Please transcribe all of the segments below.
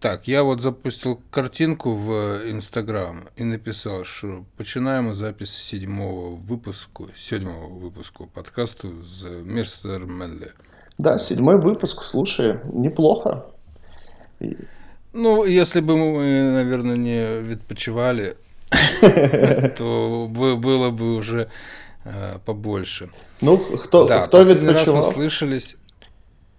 Так, я вот запустил картинку в Инстаграм и написал, что починаємо запись седьмого выпуску, седьмого выпуску подкасту з Мистер Менле. Да, седьмой выпуск, слушай, неплохо. Ну, если бы мы, наверное, не відпочивали, то было бы уже э, побольше. Ну, кто, да, кто раз мы слышались...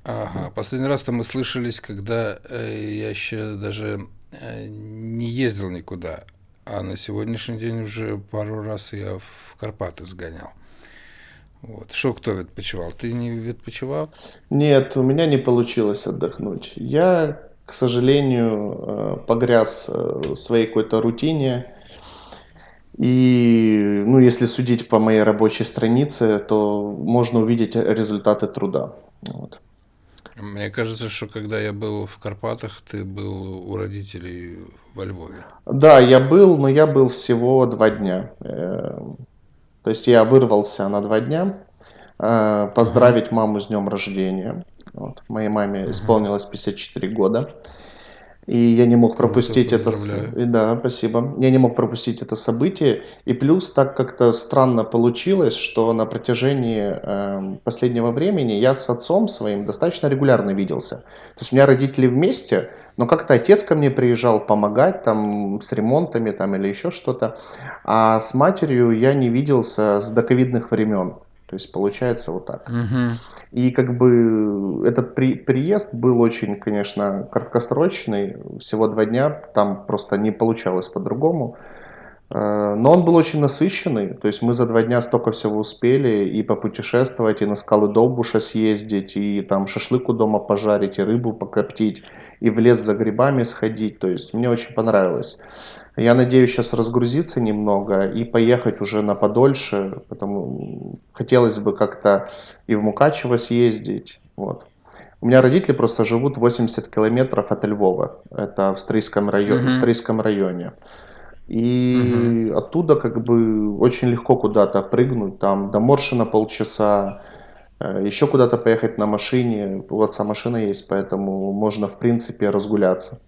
Ага, последний раз-то мы слышались, когда э, я еще даже э, не ездил никуда, а на сегодняшний день уже пару раз я в Карпаты сгонял. Вот. Что кто відпочивал? Ты не відпочивал? Нет, у меня не получилось отдохнуть. Я, к сожалению, э, погряз в своей какой-то рутине. И, ну, если судить по моей рабочей странице, то можно увидеть результаты труда. Вот. Мне кажется, что когда я был в Карпатах, ты был у родителей во Львове. Да, я был, но я был всего два дня. Э, то есть я вырвался на два дня э, поздравить маму с днем рождения. Вот. Моей маме исполнилось 54 года. И я не мог пропустить это... Да, спасибо. Я не мог пропустить это событие. И плюс так как-то странно получилось, что на протяжении э, последнего времени я с отцом своим достаточно регулярно виделся. То есть у меня родители вместе, но как-то отец ко мне приезжал помогать там с ремонтами там или еще что-то. А с матерью я не виделся с доковидных времен. То есть получается вот так. Угу. И как бы этот при, приезд был очень, конечно, краткосрочный, всего два дня, там просто не получалось по-другому. Э, но он был очень насыщенный, то есть мы за два дня столько всего успели и попутешествовать, и на скалы Долбуша съездить, и там шашлык у дома пожарить, и рыбу покоптить, и в лес за грибами сходить, то есть мне очень понравилось. Я надеюсь сейчас разгрузиться немного и поехать уже на подольше, потому хотелось бы как-то и в Мукачево съездить. Вот. У меня родители просто живут 80 километров от Львова, это в Стрийском районе. Mm-hmm. В Стрийском районе. И угу. оттуда как бы очень легко куда-то прыгнуть, там до Моршина полчаса, э, еще куда-то поехать на машине. У отца машина есть, поэтому можно в принципе разгуляться.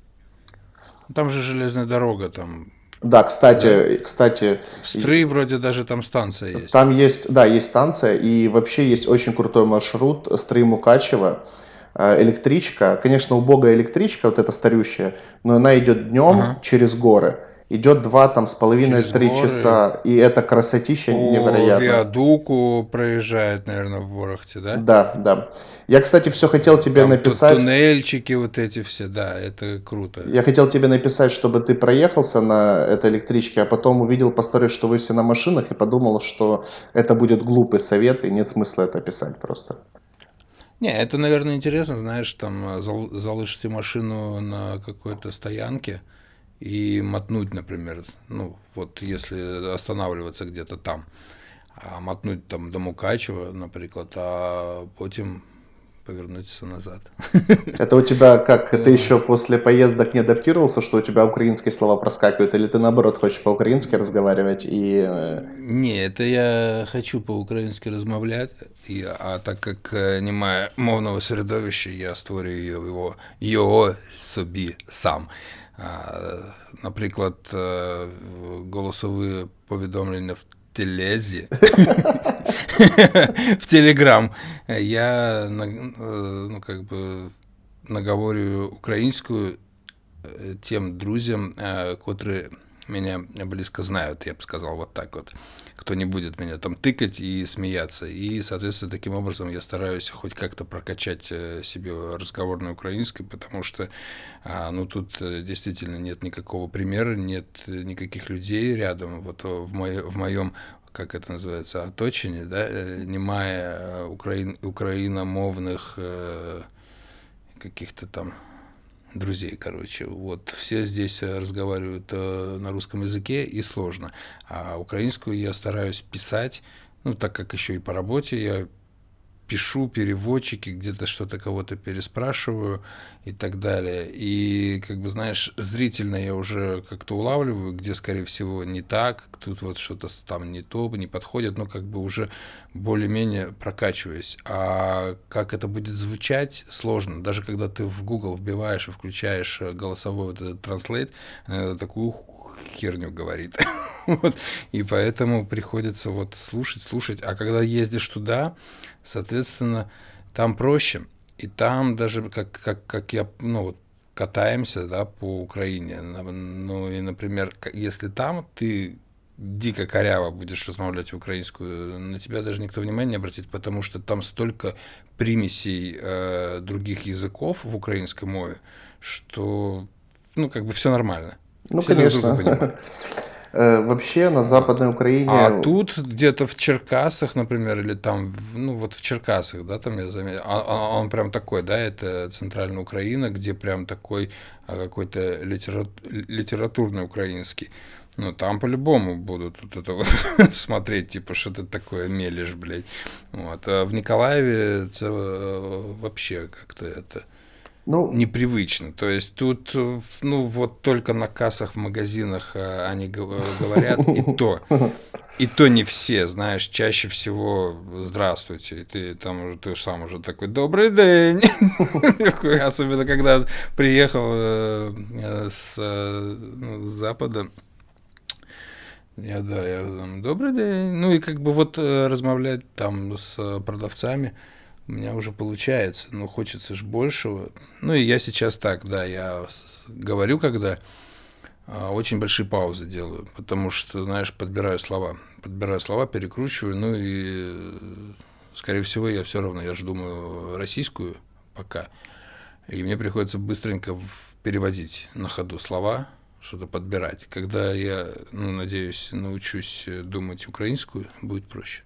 Там же железная дорога, там да, кстати, да. кстати. В Стры вроде даже там станция есть. Там есть, да, есть станция, и вообще есть очень крутой маршрут Стры Мукачева. Э, электричка, конечно, убогая электричка, вот эта старющая, но она идет днем ага. через горы идет два там с половиной три часа, и это красотища по невероятно. виадуку проезжает, наверное, в Ворохте, да? Да, да. Я, кстати, все хотел тебе там написать. Туннельчики вот эти все, да, это круто. Я хотел тебе написать, чтобы ты проехался на этой электричке, а потом увидел по истории, что вы все на машинах, и подумал, что это будет глупый совет, и нет смысла это писать просто. Не, это, наверное, интересно, знаешь, там залышите машину на какой-то стоянке, и мотнуть, например, ну, вот если останавливаться где-то там, а мотнуть там до Мукачева, например, а потом повернуться назад. Это у тебя как, ты еще после поездок не адаптировался, что у тебя украинские слова проскакивают, или ты наоборот хочешь по-украински разговаривать и... Э, не, это я хочу по-украински размовлять, и, а так как э, немає мовного середовища, я створюю його, його собі сам. Наприклад, голосові повідомлення в телезі, в Телеграм. Я ну, как бы наговорю українською тем друзям, котрі меня близко знают, я бы сказал вот так вот кто не будет меня там тыкать и смеяться. И, соответственно, таким образом я стараюсь хоть как-то прокачать э, себе разговорное украинское, потому что, а, ну, тут э, действительно нет никакого примера, нет никаких людей рядом. Вот в, мое, в моем как это называется, оточении, да, э, немая украин, украиномовных каких-то там друзей, короче. Вот все здесь э, разговаривают э, на русском языке и сложно. А украинскую я стараюсь писать, ну, так как еще и по работе я пишу переводчики, где-то что-то кого-то переспрашиваю и так далее. И, как бы, знаешь, зрительно я уже как-то улавливаю, где, скорее всего, не так, тут вот что-то там не то, не подходит, но как бы уже более-менее прокачиваюсь. А как это будет звучать, сложно. Даже когда ты в Google вбиваешь и включаешь голосовой вот этот Translate, э, такую херню говорит. вот. И поэтому приходится вот слушать, слушать. А когда ездишь туда, соответственно, там проще. И там даже, как, как, как я, ну, вот, катаемся, да, по Украине. Ну, и, например, если там ты дико коряво будешь размовлять украинскую, на тебя даже никто внимания не обратит, потому что там столько примесей э, других языков в украинской мове, что, ну, как бы все нормально. Ну, все конечно. Э, вообще на Западной Украине... А тут где-то в Черкасах, например, или там, ну вот в Черкасах, да, там я заметил, а, а он прям такой, да, это центральная Украина, где прям такой а, какой-то литера... литературный украинский. Ну, там по-любому будут вот это вот смотреть, типа, что ты такое мелешь, блядь. Вот. А в Николаеве это э, вообще как-то это ну, непривычно. То есть тут, ну, вот только на кассах в магазинах э, они э, говорят, и то. И то не все, знаешь, чаще всего «здравствуйте», ты там уже, ты сам уже такой «добрый день», особенно когда приехал э, с, ну, с запада, я, да, я «добрый день», ну и как бы вот размовлять там с продавцами – у меня уже получается, но хочется же большего. Ну и я сейчас так, да, я говорю, когда а, очень большие паузы делаю, потому что, знаешь, подбираю слова, подбираю слова, перекручиваю, ну и, скорее всего, я все равно, я же думаю российскую пока, и мне приходится быстренько переводить на ходу слова, что-то подбирать. Когда я, ну, надеюсь, научусь думать украинскую, будет проще.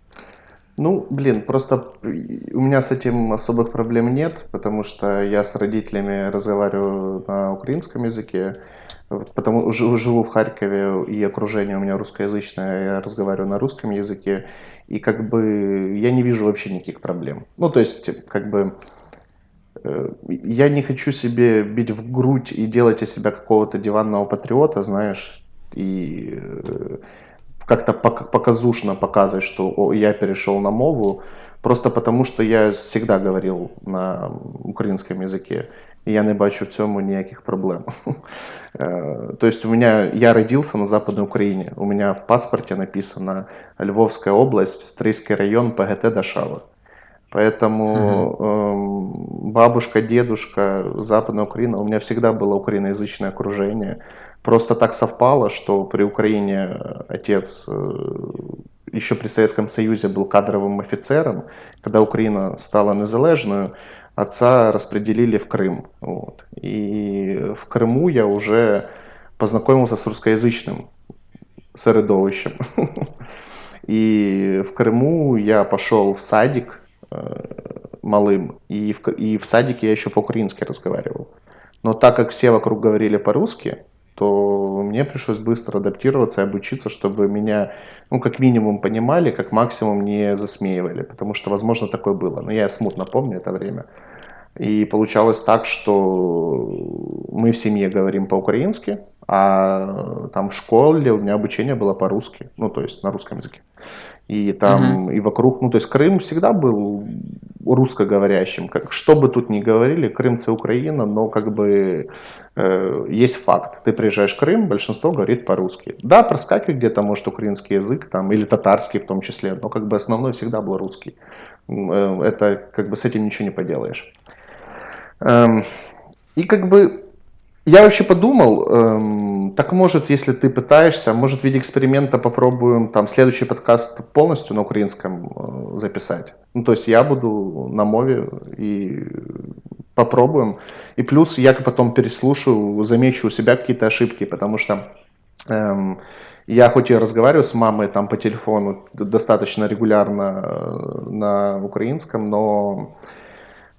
Ну, блин, просто у меня с этим особых проблем нет, потому что я с родителями разговариваю на украинском языке, потому живу в Харькове и окружение у меня русскоязычное, я разговариваю на русском языке, и как бы я не вижу вообще никаких проблем. Ну, то есть, как бы э, я не хочу себе бить в грудь и делать из себя какого-то диванного патриота, знаешь, и э, как-то показушно показывать, что о, я перешел на мову, просто потому що я всегда говорил на українському языке. И я не бачу в цьому ніяких проблем. То есть у меня, я родился на Западной Украине. У меня в паспорте написано Львовская область, Стрийский район, ПГТ Дашава. Поэтому угу. бабушка, дедушка, Западная Украина, у меня всегда было украиноязычное окружение. Просто так совпало, что при Украине отец э, еще при Советском Союзе был кадровым офицером. Когда Украина стала незалежною, отца распределили в Крым. Вот. И в Крыму я уже познакомился с русскоязычным середовищем. И в Крыму я пошел в садик э, малым, и в, и в садике я еще по-украински разговаривал. Но так как все вокруг говорили по-русски, то мне пришлось быстро адаптироваться и обучиться, чтобы меня, ну, как минимум понимали, как максимум не засмеивали, потому что, возможно, такое было. Но я смутно помню это время. И получалось так, что мы в семье говорим по-украински, а там в школе у меня обучение было по-русски, ну, то есть на русском языке. И там, угу. и вокруг, ну, то есть Крым всегда был русскоговорящим. Как, что бы тут ни говорили, Крым это Украина, но как бы э, есть факт. Ты приезжаешь в Крым, большинство говорит по-русски. Да, проскакивает где-то, может, украинский язык, там, или татарский в том числе, но как бы основной всегда был русский. Э, это как бы с этим ничего не поделаешь. Эм, и как бы я вообще подумал, эм, так может, если ты пытаешься, может в виде эксперимента попробуем там следующий подкаст полностью на украинском э, записать. Ну, то есть я буду на мове и попробуем. И плюс я потом переслушаю, замечу у себя какие-то ошибки, потому что эм, я хоть и разговариваю с мамой там по телефону достаточно регулярно э, на украинском, но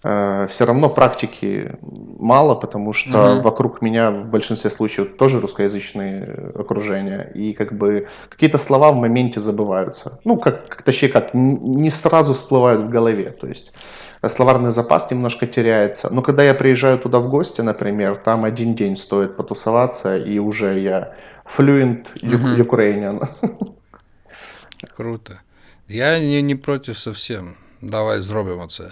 все равно практики мало, потому что Мгм. вокруг меня в большинстве случаев тоже русскоязычные окружения, и как бы какие-то слова в моменте забываются. Ну, как, точнее как, не сразу всплывают в голове, то есть э, словарный запас немножко теряется. Но когда я приезжаю туда в гости, например, там один день стоит потусоваться, и уже я fluent. Uk- Ukrainian. Круто. Я не, не против совсем. Давай зробимо це.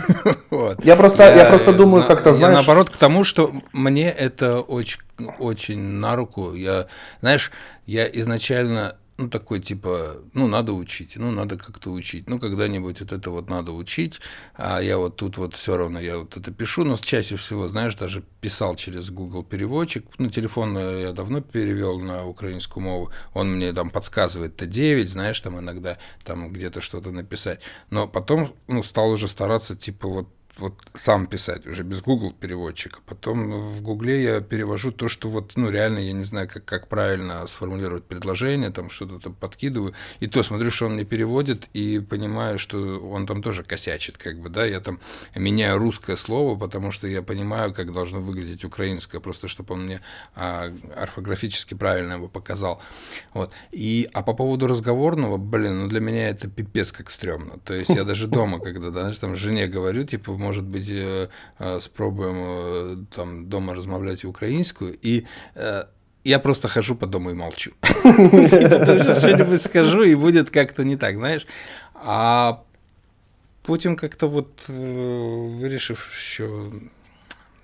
вот. Я просто- я просто думаю, на- как-то, я знаешь- наоборот к тому, что мне это очень, очень на руку. Я, знаешь, я изначально, ну, такой, типа, ну, надо учить, ну, надо как-то учить, ну, когда-нибудь вот это вот надо учить, а я вот тут вот все равно, я вот это пишу, но чаще всего, знаешь, даже писал через Google переводчик, ну, телефон э, я давно перевел на украинскую мову, он мне там подсказывает Т9, знаешь, там иногда там где-то что-то написать, но потом, ну, стал уже стараться, типа, вот вот сам писать уже без Google переводчика. Потом в Гугле я перевожу то, что вот, ну, реально я не знаю, как, как правильно сформулировать предложение, там что-то там подкидываю. И то смотрю, что он мне переводит, и понимаю, что он там тоже косячит, как бы, да, я там меняю русское слово, потому что я понимаю, как должно выглядеть украинское, просто чтобы он мне а, орфографически правильно его показал. Вот. И, а по поводу разговорного, блин, ну для меня это пипец как стрёмно. То есть я даже дома, когда, знаешь, там жене говорю, типа, может быть, э, э, спробуем э, там дома размовлять украинскую, и я просто хожу по дому и молчу. Что-нибудь скажу, и будет как-то не так, знаешь. А потім как-то вот вирішив, що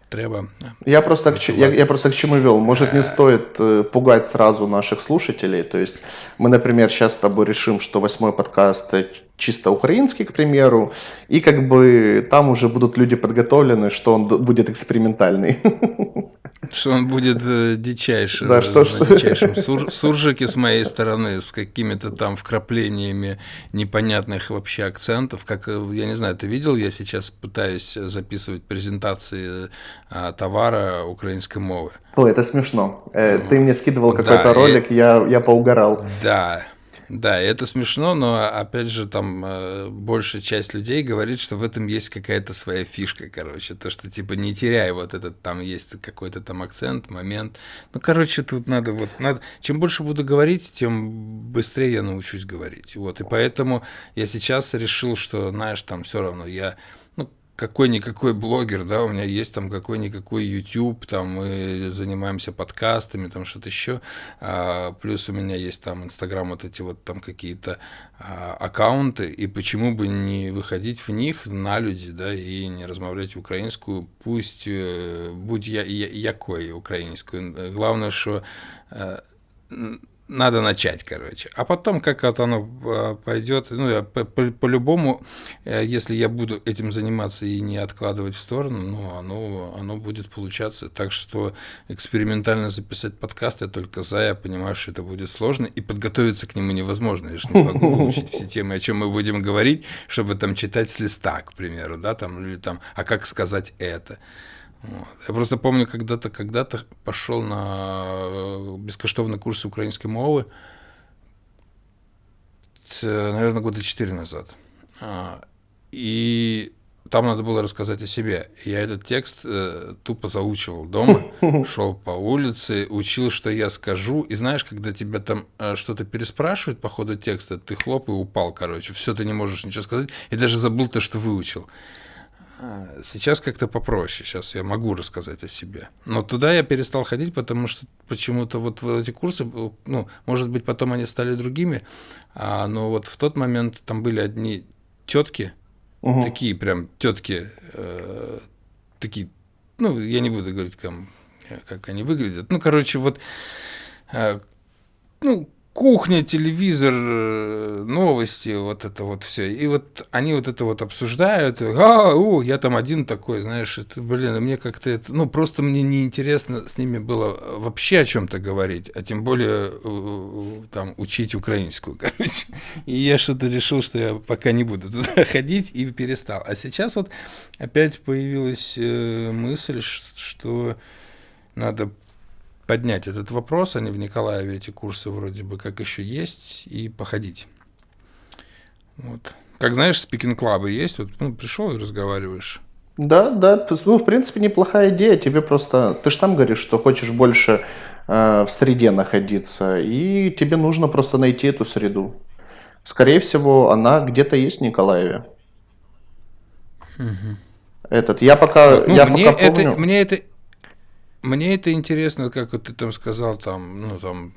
треба. Я просто, к, я, я просто к чему вел. Может, не стоит э, пугать сразу наших слушателей. То есть мы, например, сейчас с тобой решим, что восьмой подкаст чисто украинский, к примеру, и как бы там уже будут люди подготовлены, что он будет экспериментальный. Что он будет э, дичайше, Да, что- что- дичайшем сур- суржике с моей стороны, с какими-то там вкраплениями непонятных вообще акцентов. Как, э, я не знаю, ты видел, я сейчас пытаюсь записывать презентации э, товара украинской мовы. Ой, это смешно. Э, Ты мне скидывал Да, какой-то и- ролик, я, я поугарал. Да, да, это смешно, но опять же там э, большая часть людей говорит, что в этом есть какая-то своя фишка, короче, то, что типа не теряй вот этот, там есть какой-то там акцент, момент. Ну, короче, тут надо вот, надо, чем больше буду говорить, тем быстрее я научусь говорить, вот, и поэтому я сейчас решил, что, знаешь, там все равно я, какой-никакой блогер, да, у меня есть там какой-никакой YouTube, там мы занимаемся подкастами, там что-то еще, а, плюс у меня есть там Инстаграм, вот эти вот там какие-то а, аккаунты, и почему бы не выходить в них на люди, да, и не размовлять украинскую, пусть э, будь я, я якой украинскую, главное, что э, надо начать, короче. А потом, как вот оно э, пойдет, ну, по-любому, э, если я буду этим заниматься и не откладывать в сторону, ну, оно, оно будет получаться. Так что экспериментально записать подкаст я только за, я понимаю, что это будет сложно, и подготовиться к нему невозможно. Я же не смогу выучить все темы, о чем мы будем говорить, чтобы там читать с листа, к примеру, да, там, или там, а как сказать это. Вот. Я просто помню, когда-то когда-то пошел на э, бескоштовный курс украинской мовы, наверное, года четыре назад. А, И там надо было рассказать о себе. Я этот текст э, тупо заучивал дома, шел по улице, учил, что я скажу. И знаешь, когда тебя там э, что-то переспрашивают по ходу текста, ты хлоп и упал, короче. Все, ты не можешь ничего сказать. И даже забыл то, что выучил. А, Сейчас как-то попроще, сейчас я могу рассказать о себе. Но туда я перестал ходить, потому что почему-то вот в эти курсы, э, ну, может быть, потом они стали другими, а, но вот в тот момент там были одни тетки, Мгм. такие прям тетки, э, такие, ну, я не буду говорить, там, э, как они выглядят. Ну, короче, вот, э, ну, кухня, телевизор, э, новости, вот это вот все. И вот они вот это вот обсуждают. А, о, я там один такой, знаешь, это, блин, мне как-то это, ну, просто мне неинтересно с ними было вообще о чем-то говорить, а тем более э, там учить украинскую, короче. И я что-то решил, что я пока не буду туда ходить и перестал. А сейчас вот опять появилась э, мысль, что надо поднять этот вопрос, они в Николаеве эти курсы вроде бы как еще есть, и походить. Вот. Как знаешь, спикинг-клабы есть, вот ну, пришел и разговариваешь. Да, да, ну, в принципе, неплохая идея. Тебе просто, ты же сам говоришь, что хочешь больше э, в среде находиться, и тебе нужно просто найти эту среду. Скорее всего, она где-то есть в Николаеве. Этот, я пока, Ну, я мне пока это, помню. мне это, мне это интересно, как вот ты там сказал, там, ну, там,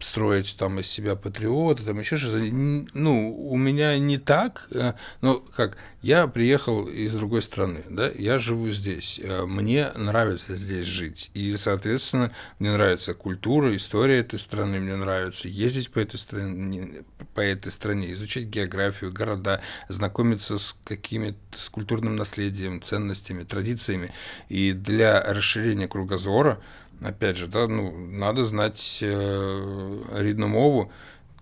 строить там из себя патриота, там еще что-то. Ну, у меня не так, э, ну, как, я приехал из другой страны, да, я живу здесь, э, мне нравится здесь жить, и, соответственно, мне нравится культура, история этой страны, мне нравится ездить по этой стране, по этой стране, изучать географию, города, знакомиться с какими-то, с культурным наследием, ценностями, традициями, и для расширения кругозора, опять же, да, ну, надо знать э, рідну мову,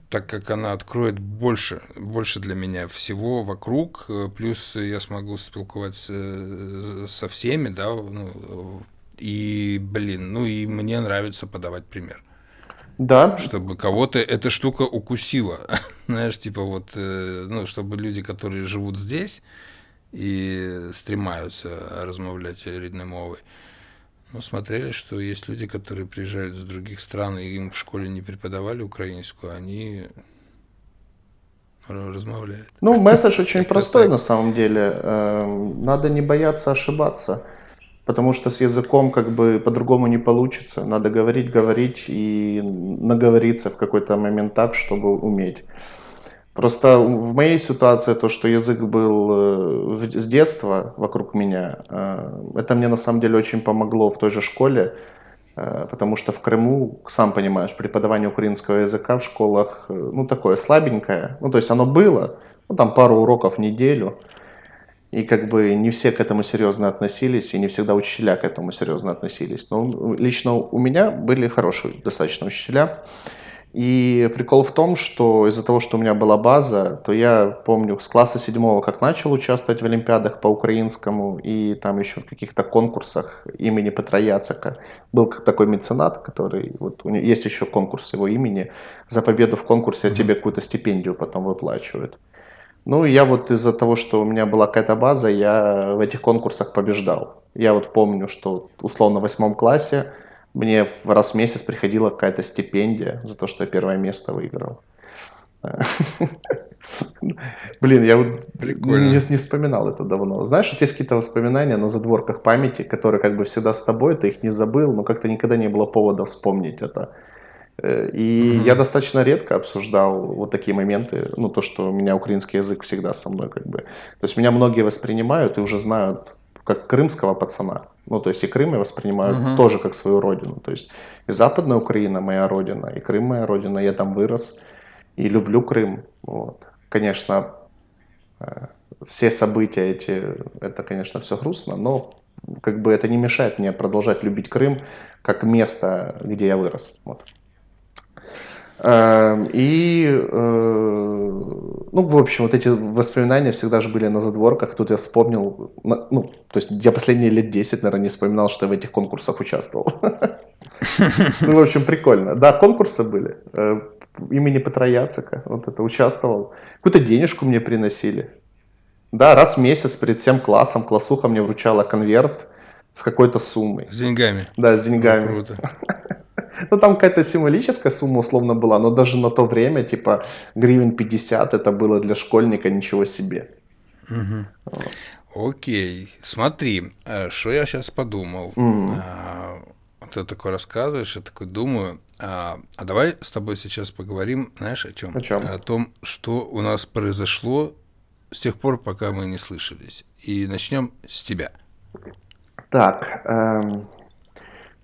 так как она откроет больше, больше для меня всего вокруг, э, плюс я смогу спілкуватися э, со всеми, да, ну, и, блин, ну и мне нравится подавать пример, Да, чтобы кого-то эта штука укусила, знаешь, типа вот, э, ну, чтобы люди, которые живут здесь и стремаются размовлять рідною мовой, ну, смотрели, что есть люди, которые приезжают из других стран, и им в школе не преподавали украинскую, они размовляют. ну, месседж очень простой так. на самом деле. Эм, Надо не бояться ошибаться, потому что с языком как бы по-другому не получится. Надо говорить, говорить и наговориться в какой-то момент так, чтобы уметь. Просто в моей ситуации то, что язык был э, с детства вокруг меня, э, это мне на самом деле очень помогло в той же школе, э, потому что в Крыму, сам понимаешь, преподавание украинского языка в школах, ну, такое слабенькое. Ну, то есть оно было, ну, там пару уроков в неделю, и как бы не все к этому серьезно относились, и не всегда учителя к этому серьезно относились. Но лично у меня были хорошие достаточно учителя. И прикол в том, что из-за того, что у меня была база, то я помню с класса седьмого, как начал участвовать в олимпиадах по украинскому и там еще в каких-то конкурсах имени Петра Яцека. Был как такой меценат, который, вот у него есть еще конкурс его имени, за победу в конкурсе тебе какую-то стипендию потом выплачивают. Ну, я вот из-за того, что у меня была какая-то база, я в этих конкурсах побеждал. Я вот помню, что условно в восьмом классе мне раз в месяц приходила какая-то стипендия за то, что я первое место выиграл. Блин, я вот не, не вспоминал это давно. Знаешь, вот есть какие-то воспоминания на задворках памяти, которые как бы всегда с тобой, ты их не забыл, но как-то никогда не было повода вспомнить это. Э, И Мгм. я достаточно редко обсуждал вот такие моменты, ну, то, что у меня украинский язык всегда со мной, как бы. То есть меня многие воспринимают и уже знают как крымского пацана. Ну, то есть и Крым я воспринимаю Мгм. тоже как свою родину. То есть и Западная Украина моя родина, и Крым моя родина, я там вырос и люблю Крым. Вот. Конечно, э, все события эти, это, конечно, все грустно, но как бы это не мешает мне продолжать любить Крым как место, где я вырос. Вот. Эм, И, э, ну, в общем, вот эти воспоминания всегда же были на задворках. Тут я вспомнил, ну, то есть я последние лет 10, наверное, не вспоминал, что я в этих конкурсах участвовал. Ну, в общем, прикольно. Да, конкурсы были. Э, Имени Петра Яцека, вот это участвовал. Какую-то денежку мне приносили. Да, раз в месяц перед всем классом классуха мне вручала конверт с какой-то суммой. С деньгами. Да, с Ну, деньгами. круто. Ну, там какая-то символическая сумма условно была, но даже на то время, типа, гривен 50 это было для школьника ничего себе. Окей, смотри, э, что я сейчас подумал. А, Ты такой рассказываешь, я такой думаю, а, а давай с тобой сейчас поговорим, знаешь, о чем? О чём? О том, что у нас произошло с тех пор, пока мы не слышались. И начнем с тебя. Так, эм,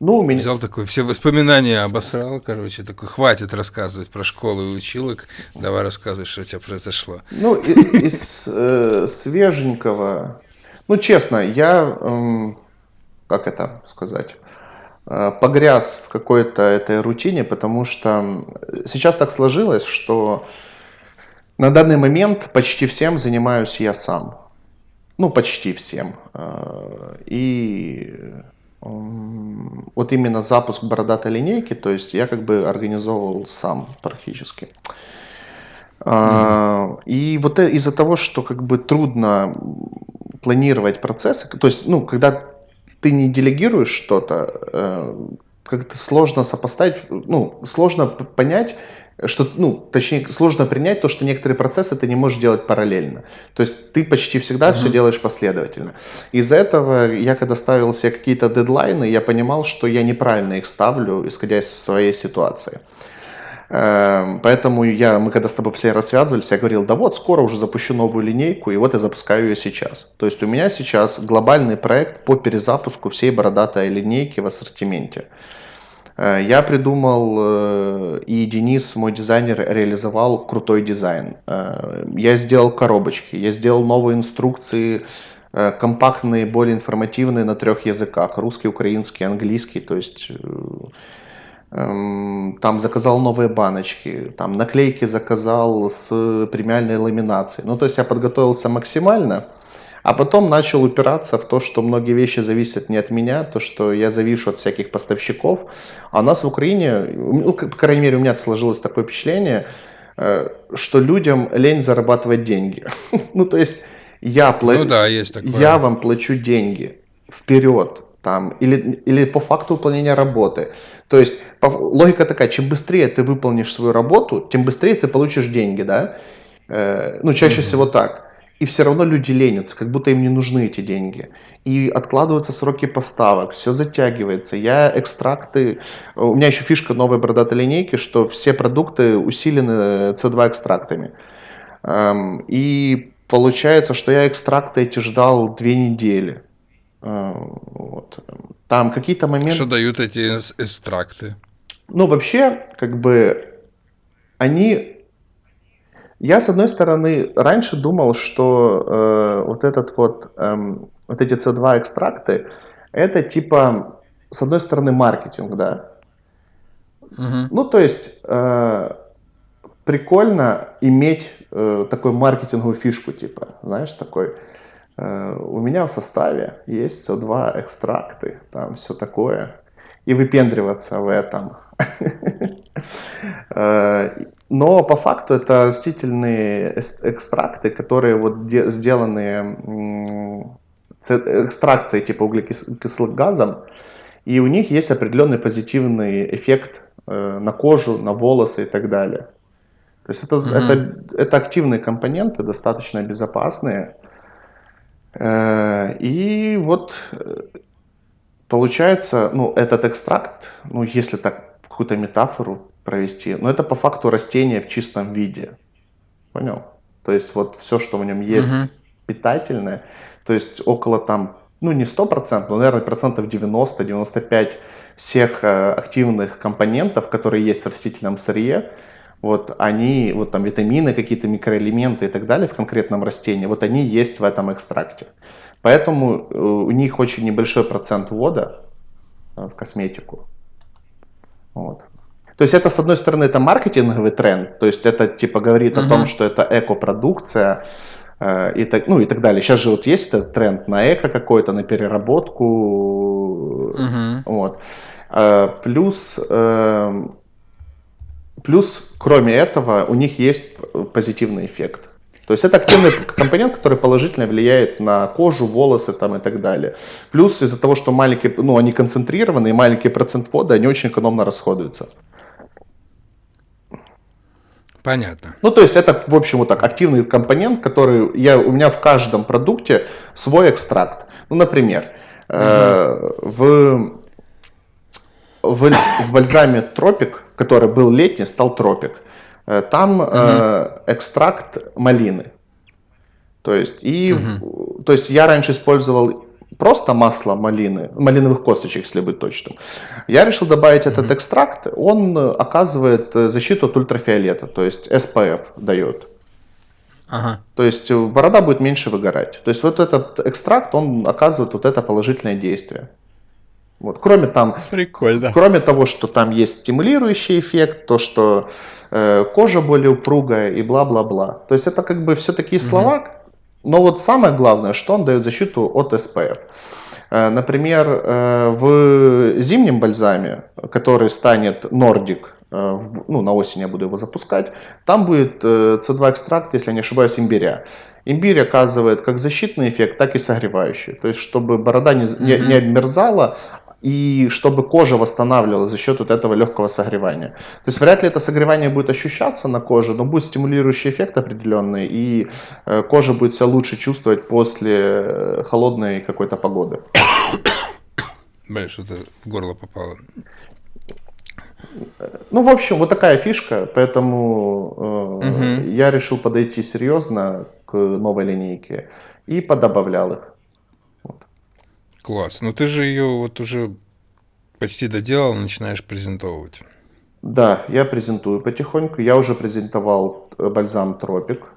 ну, у меня... Взял такой, все воспоминания обосрал, короче, такой, хватит рассказывать про школу и училок, давай рассказывай, что у тебя произошло. Ну, из э, свеженького... Ну, честно, я, эм, как это сказать, э, погряз в какой-то этой рутине, потому что сейчас так сложилось, что на данный момент почти всем занимаюсь я сам. Ну, почти всем. Э, И вот именно запуск бородатой линейки, то есть я как бы организовывал сам практически. А, И вот э- из-за того, что как бы трудно планировать процессы, то есть, ну, когда ты не делегируешь что-то, э, как-то сложно сопоставить, ну, сложно понять, что, ну, точнее, сложно принять то, что некоторые процессы ты не можешь делать параллельно. То есть ты почти всегда mm-hmm. все делаешь последовательно. Из-за этого я, когда ставил себе какие-то дедлайны, я понимал, что я неправильно их ставлю, исходя из своей ситуации. Эм, поэтому я, мы когда с тобой все рассвязывались, я говорил, да вот, скоро уже запущу новую линейку, и вот я запускаю ее сейчас. То есть у меня сейчас глобальный проект по перезапуску всей бородатой линейки в ассортименте. Э, я придумал, э, и Денис, мой дизайнер, реализовал крутой дизайн. Э, я сделал коробочки, я сделал новые инструкции, компактные, более информативные на трех языках. Русский, украинский, английский. То есть эм, там заказал новые баночки, там наклейки заказал с премиальной ламинацией. Ну, то есть я подготовился максимально. А потом начал упираться в то, что многие вещи зависят не от меня, то, что я завишу от всяких поставщиков. А у нас в Украине, ну, по крайней мере, у меня сложилось такое впечатление, э, что людям лень зарабатывать деньги. ну, то есть я, пла... ну, да, есть такое. я вам плачу деньги вперед, там, или, или по факту выполнения работы. То есть по, логика такая, чем быстрее ты выполнишь свою работу, тем быстрее ты получишь деньги, да? Э, ну, чаще mm-hmm. всего так и все равно люди ленятся, как будто им не нужны эти деньги. И откладываются сроки поставок, все затягивается. Я экстракты... У меня еще фишка новой бородатой линейки, что все продукты усилены C2 экстрактами. Эм, и получается, что я экстракты эти ждал две недели. Э, вот. Там какие-то моменты... Что дают эти экстракты? Ну, вообще, как бы, они я, с одной стороны, раньше думал, что э, вот этот вот, э, вот эти C2 экстракты, это типа, с одной стороны, маркетинг, да. Угу. Ну, то есть, э, прикольно иметь э, такую маркетинговую фишку, типа, знаешь, такой, э, у меня в составе есть CO2 экстракты, там все такое, и выпендриваться в этом. Но по факту это растительные экстракты, которые вот сделаны экстракцией типа углекислым газом, и у них есть определенный позитивный эффект э, на кожу, на волосы и так далее. То есть это, mm-hmm. это, это активные компоненты, достаточно безопасные. Э, и вот э, получается, ну, этот экстракт, ну, если так какую-то метафору провести. Но это по факту растение в чистом виде. Понял? То есть вот все, что в нем есть угу. питательное, то есть около там, ну не 100%, но, наверное, процентов 90-95 всех э, активных компонентов, которые есть в растительном сырье, вот они, вот там витамины, какие-то микроэлементы и так далее в конкретном растении, вот они есть в этом экстракте. Поэтому э, у них очень небольшой процент вода э, в косметику. Вот. То есть это, с одной стороны, это маркетинговый тренд, то есть это типа говорит угу. о том, что это экопродукция э, и, так, ну, и так далее. Сейчас же вот есть этот тренд на эко какой-то, на переработку. Угу. Вот. Э, плюс, э, плюс, кроме этого, у них есть позитивный эффект. То есть это активный компонент, который положительно влияет на кожу, волосы там и так далее. Плюс из-за того, что маленький, ну, они концентрированные, маленький процент воды, они очень экономно расходуются. Понятно. Ну, то есть это, в общем, вот так, активный компонент, который я, у меня в каждом продукте свой экстракт. Ну, например, угу. э, в, в, в бальзаме Тропик, который был летний, стал Тропик, э, там угу. э, экстракт малины. То есть, и, угу. то есть я раньше использовал просто масло малины, малиновых косточек, если быть точным. Я решил добавить mm-hmm. этот экстракт. Он э, оказывает э, защиту от ультрафиолета, то есть SPF дает. Ага. То есть э, борода будет меньше выгорать. То есть вот этот экстракт, он оказывает вот это положительное действие. Вот. Кроме, там, Прикольно. кроме того, что там есть стимулирующий эффект, то, что э, кожа более упругая и бла-бла-бла. То есть это как бы все такие слова, угу. Но вот самое главное, что он дает защиту от SPF. Э, например, э, в зимнем бальзаме, который станет Nordic, э, ну, на осень я буду его запускать, там будет C2 экстракт, если я не ошибаюсь, имбиря. Имбирь оказывает как защитный эффект, так и согревающий. То есть, чтобы борода не, не, не обмерзала, и чтобы кожа восстанавливалась за счет вот этого легкого согревания. То есть вряд ли это согревание будет ощущаться на коже, но будет стимулирующий эффект определенный, и э, кожа будет себя лучше чувствовать после э, холодной какой-то погоды. Бля, что-то в горло попало. Ну, в общем, вот такая фишка, поэтому э, угу. я решил подойти серьезно к новой линейке и подобавлял их. Класс. Ну ты же ее вот уже почти доделал, начинаешь презентовать. Да, я презентую потихоньку. Я уже презентовал э, бальзам Тропик,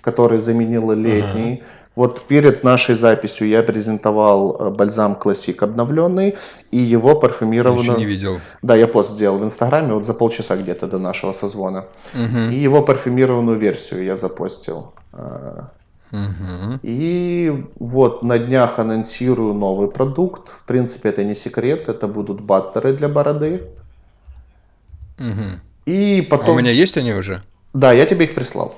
который заменил летний. Ага. Вот перед нашей записью я презентовал э, бальзам Классик обновленный и его парфюмированную... Я еще не видел. Да, я пост сделал в Инстаграме вот за полчаса где-то до нашего созвона. Угу. И его парфюмированную версию я запостил. Угу. И вот на днях анонсирую новый продукт. В принципе, это не секрет, это будут баттеры для бороды. Угу. И потом... А у меня есть они уже? Да, я тебе их прислал.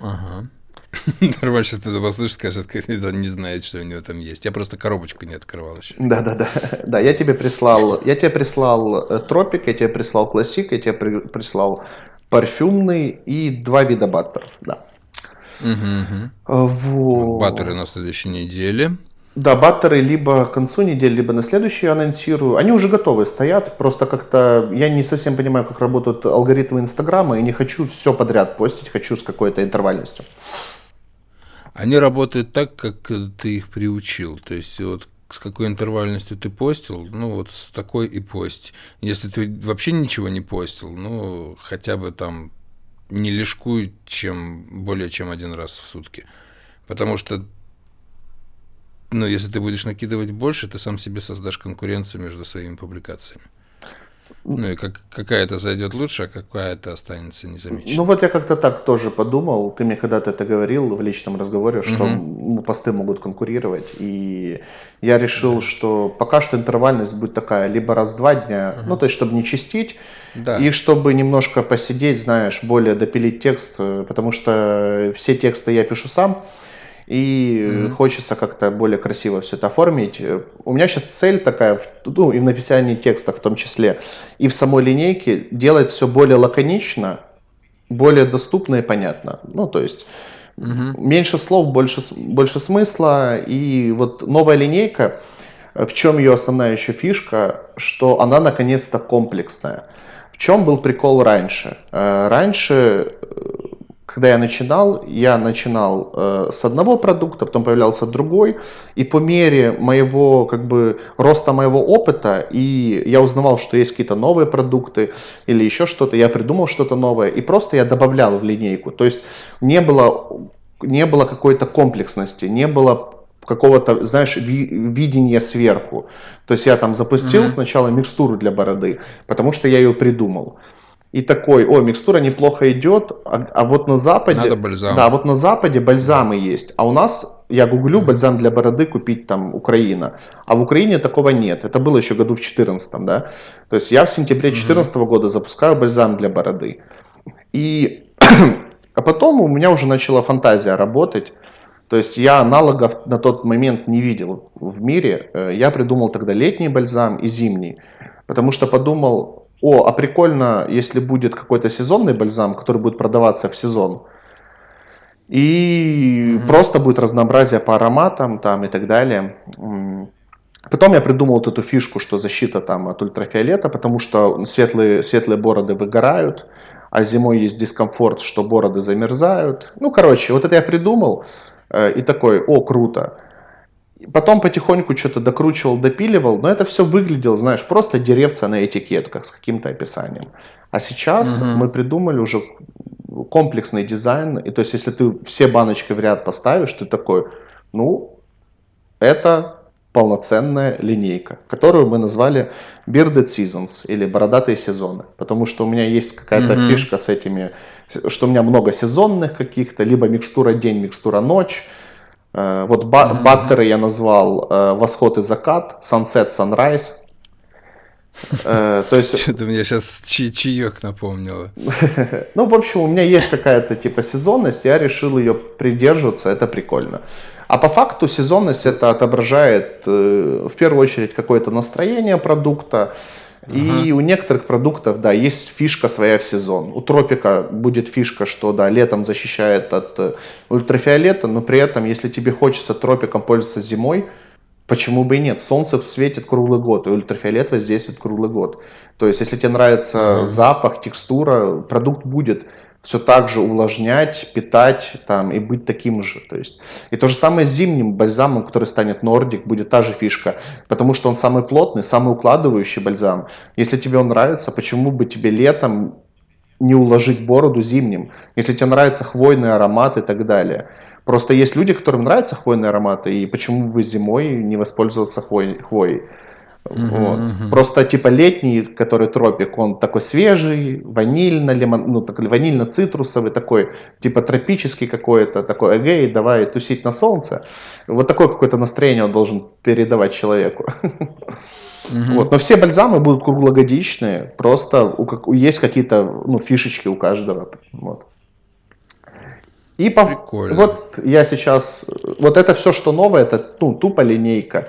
Ага. Нормально, сейчас ты послушаешь, скажет, он не знает, что у него там есть. Я просто коробочку не открывал еще. Да, да, да. Да, я тебе прислал, я тебе прислал э, тропик, я тебе прислал классик, я тебе прислал парфюмный и два вида баттеров, да. Угу, Вот. Баттеры на следующей неделе. Да, баттеры либо к концу недели, либо на следующий анонсирую. Они уже готовы стоят, просто как-то я не совсем понимаю, как работают алгоритмы Инстаграма, и не хочу все подряд постить, хочу с какой-то интервальностью. Они работают так, как ты их приучил. То есть вот с какой интервальностью ты постил, ну вот с такой и пость. Если ты вообще ничего не постил, ну хотя бы там не лишкуй чем более чем один раз в сутки. Потому что, ну, если ты будешь накидывать больше, ты сам себе создашь конкуренцию между своими публикациями. Ну и как, какая-то зайдет лучше, а какая-то останется незамеченной. Ну вот я как-то так тоже подумал. Ты мне когда-то это говорил в личном разговоре, что угу. посты могут конкурировать. И я решил, да. что пока что интервальность будет такая, либо раз в два дня, угу. ну то есть чтобы не чистить, да. и чтобы немножко посидеть, знаешь, более допилить текст, э, потому что все тексты я пишу сам и mm-hmm. хочется как-то более красиво все это оформить. У меня сейчас цель такая, ну и в написании текста в том числе, и в самой линейке делать все более лаконично, более доступно и понятно. Ну, то есть mm-hmm. меньше слов, больше, больше смысла. И вот новая линейка, в чем ее основная еще фишка, что она наконец-то комплексная. В чем был прикол раньше? Э, раньше э, когда я начинал, я начинал э, с одного продукта, потом появлялся другой, и по мере моего, как бы, роста моего опыта, и я узнавал, что есть какие-то новые продукты или еще что-то, я придумал что-то новое, и просто я добавлял в линейку. То есть не было, не было какой-то комплексности, не было какого-то, знаешь, ви видения сверху. То есть я там запустил mm-hmm. сначала микстуру для бороды, потому что я ее придумал и такой, о, микстура неплохо идет, а, а вот на Западе... Надо бальзам. Да, вот на Западе бальзамы есть, а у нас, я гуглю, бальзам для бороды купить там Украина, а в Украине такого нет, это было еще году в 14 да, то есть я в сентябре 2014 угу. года запускаю бальзам для бороды, и... а потом у меня уже начала фантазия работать, то есть я аналогов на тот момент не видел в мире, э, я придумал тогда летний бальзам и зимний, потому что подумал, о, а прикольно, если будет какой-то сезонный бальзам, который будет продаваться в сезон. И mm-hmm. просто будет разнообразие по ароматам там и так далее. Потом я придумал вот эту фишку, что защита там от ультрафиолета, потому что светлые, светлые бороды выгорают, а зимой есть дискомфорт, что бороды замерзают. Ну, короче, вот это я придумал и такой, о, круто. Потом потихоньку что-то докручивал, допиливал, но это все выглядело, знаешь, просто деревца на этикетках с каким-то описанием. А сейчас угу. мы придумали уже комплексный дизайн, и то есть если ты все баночки в ряд поставишь, ты такой, ну, это полноценная линейка, которую мы назвали Bearded Seasons или бородатые сезоны, потому что у меня есть какая-то mm фишка с этими, что у меня много сезонных каких-то, либо микстура день, микстура ночь, Э, вот ба- баттеры я назвал э, восход и закат, sunset, sunrise. Э, то есть... Что-то мне сейчас чаек напомнило. Ну, в общем, у меня есть какая-то типа сезонность, я решил ее придерживаться, это прикольно. А по факту сезонность это отображает в первую очередь какое-то настроение продукта, и у некоторых продуктов, да, есть фишка своя в сезон. У тропика будет фишка, что, да, летом защищает от э, ультрафиолета, но при этом, если тебе хочется тропиком пользоваться зимой, почему бы и нет? Солнце светит круглый год, и ультрафиолет воздействует круглый год. То есть, если тебе нравится запах, текстура, продукт будет все так же увлажнять, питать там, и быть таким же. То есть, и то же самое с зимним бальзамом, который станет Nordic, будет та же фишка, потому что он самый плотный, самый укладывающий бальзам. Если тебе он нравится, почему бы тебе летом не уложить бороду зимним, если тебе нравится хвойный аромат и так далее. Просто есть люди, которым нравятся хвойные ароматы, и почему бы зимой не воспользоваться хвой, хвоей. Вот. Угу. Просто типа летний, который тропик, он такой свежий, ванильно, лимон, ну такой ванильно-цитрусовый, такой типа тропический какой-то, такой эгей, давай тусить на солнце. Вот такое какое-то настроение он должен передавать человеку. Угу. Вот. Но все бальзамы будут круглогодичные, просто у, как, есть какие-то ну, фишечки у каждого. Вот. И по, вот я сейчас, вот это все, что новое, это ну, тупо линейка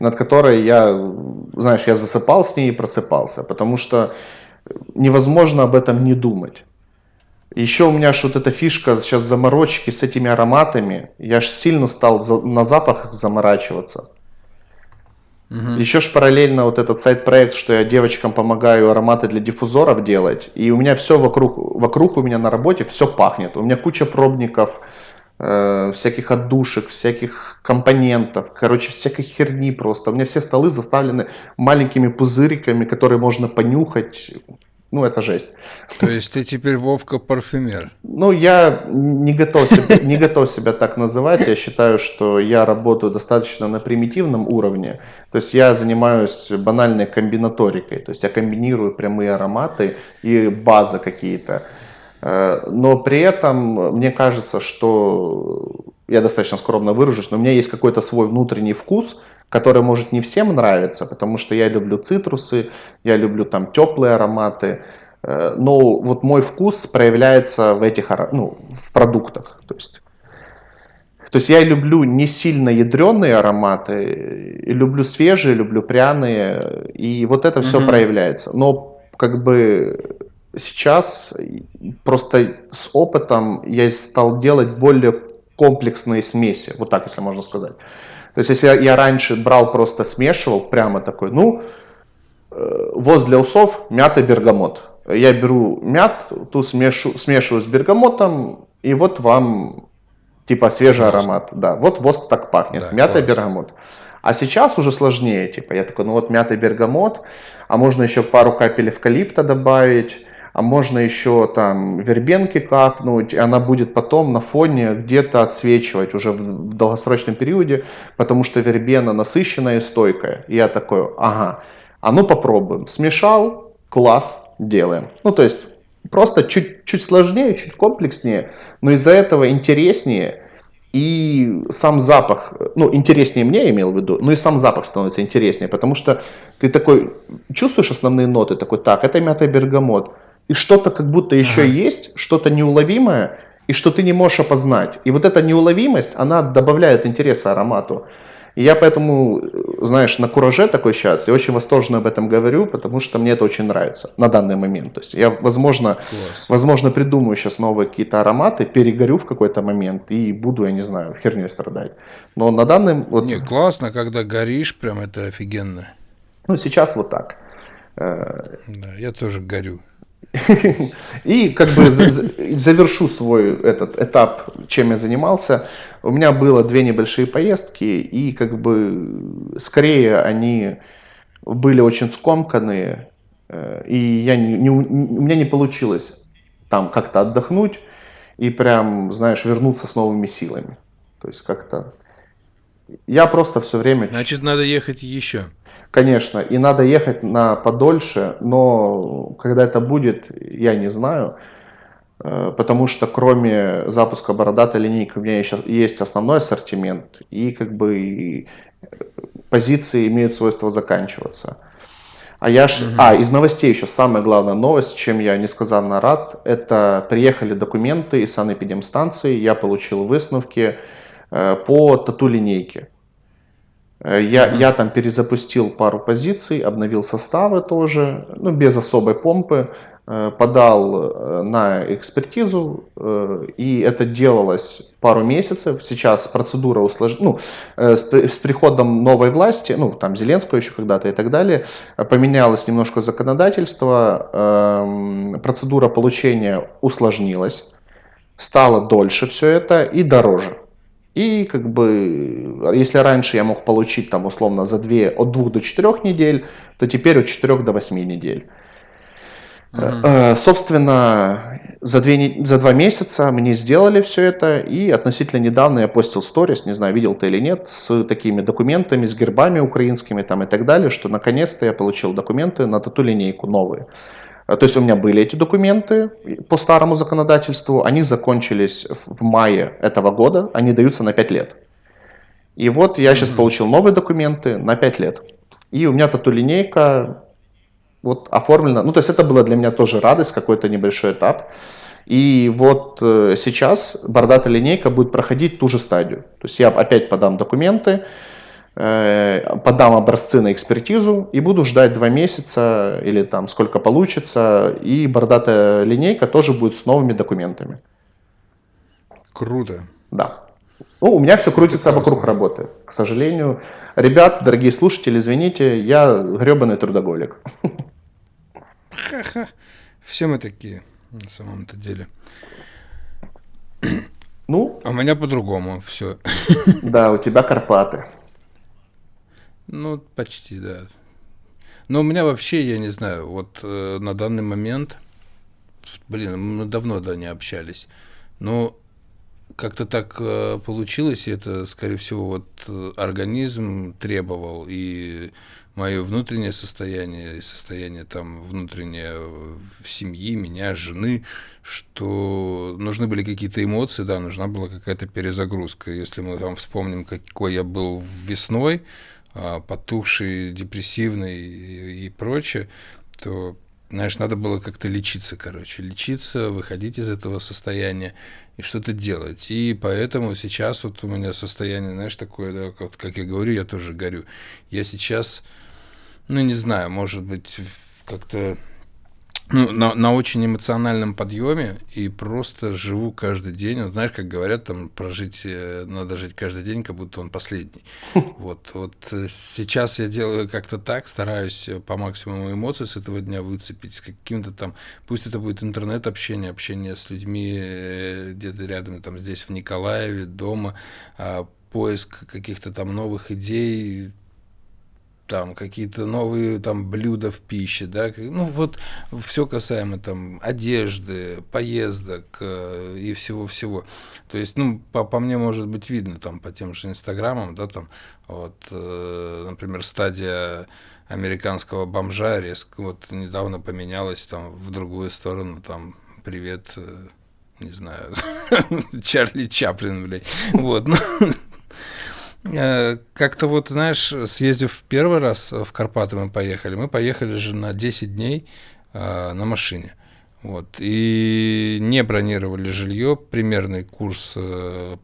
над которой я, знаешь, я засыпал с ней и просыпался, потому что невозможно об этом не думать. Еще у меня ж вот эта фишка сейчас заморочки с этими ароматами, я ж сильно стал на запахах заморачиваться. Угу. Еще ж параллельно вот этот сайт-проект, что я девочкам помогаю ароматы для диффузоров делать, и у меня все вокруг, вокруг у меня на работе все пахнет. У меня куча пробников, э, всяких отдушек, всяких компонентов, короче, всякой херни просто. У меня все столы заставлены маленькими пузыриками, которые можно понюхать. Ну, это жесть. То есть ты теперь Вовка парфюмер? Ну, я не готов, себя, не готов себя так называть. Я считаю, что я работаю достаточно на примитивном уровне. То есть я занимаюсь банальной комбинаторикой. То есть я комбинирую прямые ароматы и базы какие-то. Э, но при этом мне кажется, что я достаточно скромно выражусь, но у меня есть какой-то свой внутренний вкус, который может не всем нравиться, потому что я люблю цитрусы, я люблю там теплые ароматы, э, но вот мой вкус проявляется в этих ну, в продуктах. То есть, то есть я люблю не сильно ядреные ароматы, люблю свежие, люблю пряные, и вот это все угу. проявляется. Но как бы сейчас просто с опытом я стал делать более комплексные смеси, вот так, если можно сказать. То есть, если я, раньше брал, просто смешивал, прямо такой, ну, э, воз для усов, мята, бергамот. Я беру мят, ту смешу, смешиваю с бергамотом, и вот вам типа свежий аромат. Да, вот воз так пахнет, да, мята, класс. бергамот. А сейчас уже сложнее, типа, я такой, ну вот мята, бергамот, а можно еще пару капель эвкалипта добавить, а можно еще там вербенки капнуть, и она будет потом на фоне где-то отсвечивать уже в, в долгосрочном периоде, потому что вербена насыщенная и стойкая. И я такой, ага, а ну попробуем. Смешал, класс, делаем. Ну то есть просто чуть, чуть сложнее, чуть комплекснее, но из-за этого интереснее. И сам запах, ну, интереснее мне, я имел в виду, но и сам запах становится интереснее, потому что ты такой, чувствуешь основные ноты, такой, так, это мята бергамот, и что-то как будто еще ага. есть, что-то неуловимое, и что ты не можешь опознать. И вот эта неуловимость, она добавляет интереса аромату. И я поэтому, знаешь, на кураже такой сейчас, и очень восторженно об этом говорю, потому что мне это очень нравится на данный момент. То есть я, возможно, возможно придумаю сейчас новые какие-то ароматы, перегорю в какой-то момент и буду, я не знаю, в херне страдать. Но на данный... Вот... Не, классно, когда горишь, прям это офигенно. Ну, сейчас вот так. Э, да, я тоже горю. И как бы завершу свой этот этап, чем я занимался. У меня было две небольшие поездки, и как бы скорее они были очень скомканные, э, и я не, не, у меня не получилось там как-то отдохнуть и прям, знаешь, вернуться с новыми силами. То есть как-то я просто все время... Значит, надо ехать еще конечно, и надо ехать на подольше, но когда это будет, я не знаю, э, потому что кроме запуска бородатой линейки у меня еще есть основной ассортимент, и как бы позиции имеют свойство заканчиваться. А я ж... Угу. А, из новостей еще самая главная новость, чем я несказанно рад, это приехали документы из санэпидемстанции, я получил выставки э, по тату-линейке. Э, я, я там перезапустил пару позиций, обновил составы тоже, ну, без особой помпы. Э, подал э, на экспертизу, и это делалось пару месяцев. Сейчас процедура усложнена, ну, с приходом новой власти, ну, там, Зеленского еще когда-то и так далее, поменялось немножко законодательство, эм, процедура получения усложнилась, стало дольше все это и дороже. И как бы, если раньше я мог получить там условно за 2, от 2 до 4 недель, то теперь от 4 до 8 недель. Uh-huh. Собственно, за, две, за два месяца мне сделали все это, и относительно недавно я постил сторис, не знаю, видел ты или нет, с такими документами, с гербами украинскими там и так далее, что наконец-то я получил документы на тату-линейку новые. Э, то есть у меня были эти документы по старому законодательству, они закончились в мае этого года, они даются на 5 лет. И вот я сейчас получил новые документы на 5 лет. И у меня тату-линейка вот оформлено. Ну, то есть это было для меня тоже радость, какой-то небольшой этап. И вот э, сейчас бородатая линейка будет проходить ту же стадию. То есть я опять подам документы, подам образцы на экспертизу и буду ждать два месяца или там сколько получится. И бородатая линейка тоже будет с новыми документами. Круто. Да. Ну, у меня все крутится вокруг работы. К сожалению, ребят, дорогие слушатели, извините, я гребаный трудоголик. Ха-ха. Все мы такие, на самом-то деле. Ну? А у меня по-другому все. Да, у тебя Карпаты. Ну, почти, да. Но у меня вообще, я не знаю, вот э, на данный момент, блин, мы давно, да, не общались, но как-то так э, получилось, и это, скорее всего, вот э, организм требовал, и мое внутреннее состояние, состояние там внутреннее в семьи, меня, жены, что нужны были какие-то эмоции, да, нужна была какая-то перезагрузка. Если мы там вспомним, какой я был весной, потухший, депрессивный и, и прочее, то знаешь, надо было как-то лечиться, короче, лечиться, выходить из этого состояния и что-то делать. И поэтому сейчас вот у меня состояние, знаешь, такое, да, как, как я говорю, я тоже горю. Я сейчас ну, не знаю, может быть, как-то ну, на, на очень эмоциональном подъеме и просто живу каждый день. Вот, знаешь, как говорят, там прожить э, надо жить каждый день, как будто он последний. Вот, вот э, сейчас я делаю как-то так, стараюсь по максимуму эмоций с этого дня выцепить, с каким-то там, пусть это будет интернет-общение, общение с людьми э, где-то рядом, там здесь в Николаеве, дома, а, поиск каких-то там новых идей, там какие-то новые там блюда в пище, да, ну вот все касаемо там одежды, поездок э, и всего-всего. То есть, ну, по, по мне может быть видно там по тем же инстаграмам, да, там вот, э, например, стадия американского бомжа резко вот недавно поменялась там в другую сторону, там, привет, э, не знаю, Чарли Чаплин, блядь, вот, ну, как-то вот, знаешь, съездив первый раз в Карпаты мы поехали, мы поехали же на 10 дней э, на машине. Вот, и не бронировали жилье, примерный курс э,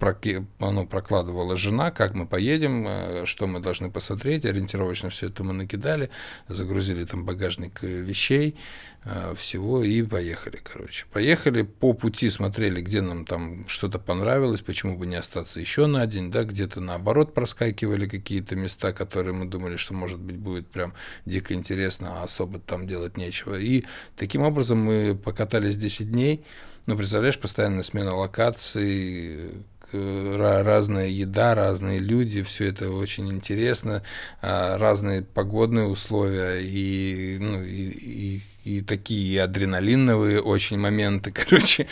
ну, прокладывала жена, как мы поедем, э, что мы должны посмотреть, ориентировочно все это мы накидали, загрузили там багажник э, вещей, э, всего и поехали, короче. Поехали, по пути смотрели, где нам там что-то понравилось, почему бы не остаться еще на день, да, где-то наоборот проскакивали какие-то места, которые мы думали, что может быть будет прям дико интересно, а особо там делать нечего. И таким образом мы покатались 10 дней, ну, представляешь, постоянная смена локаций, разная еда, разные люди, все это очень интересно, а, разные погодные условия и, ну, и, и, и такие адреналиновые очень моменты, короче.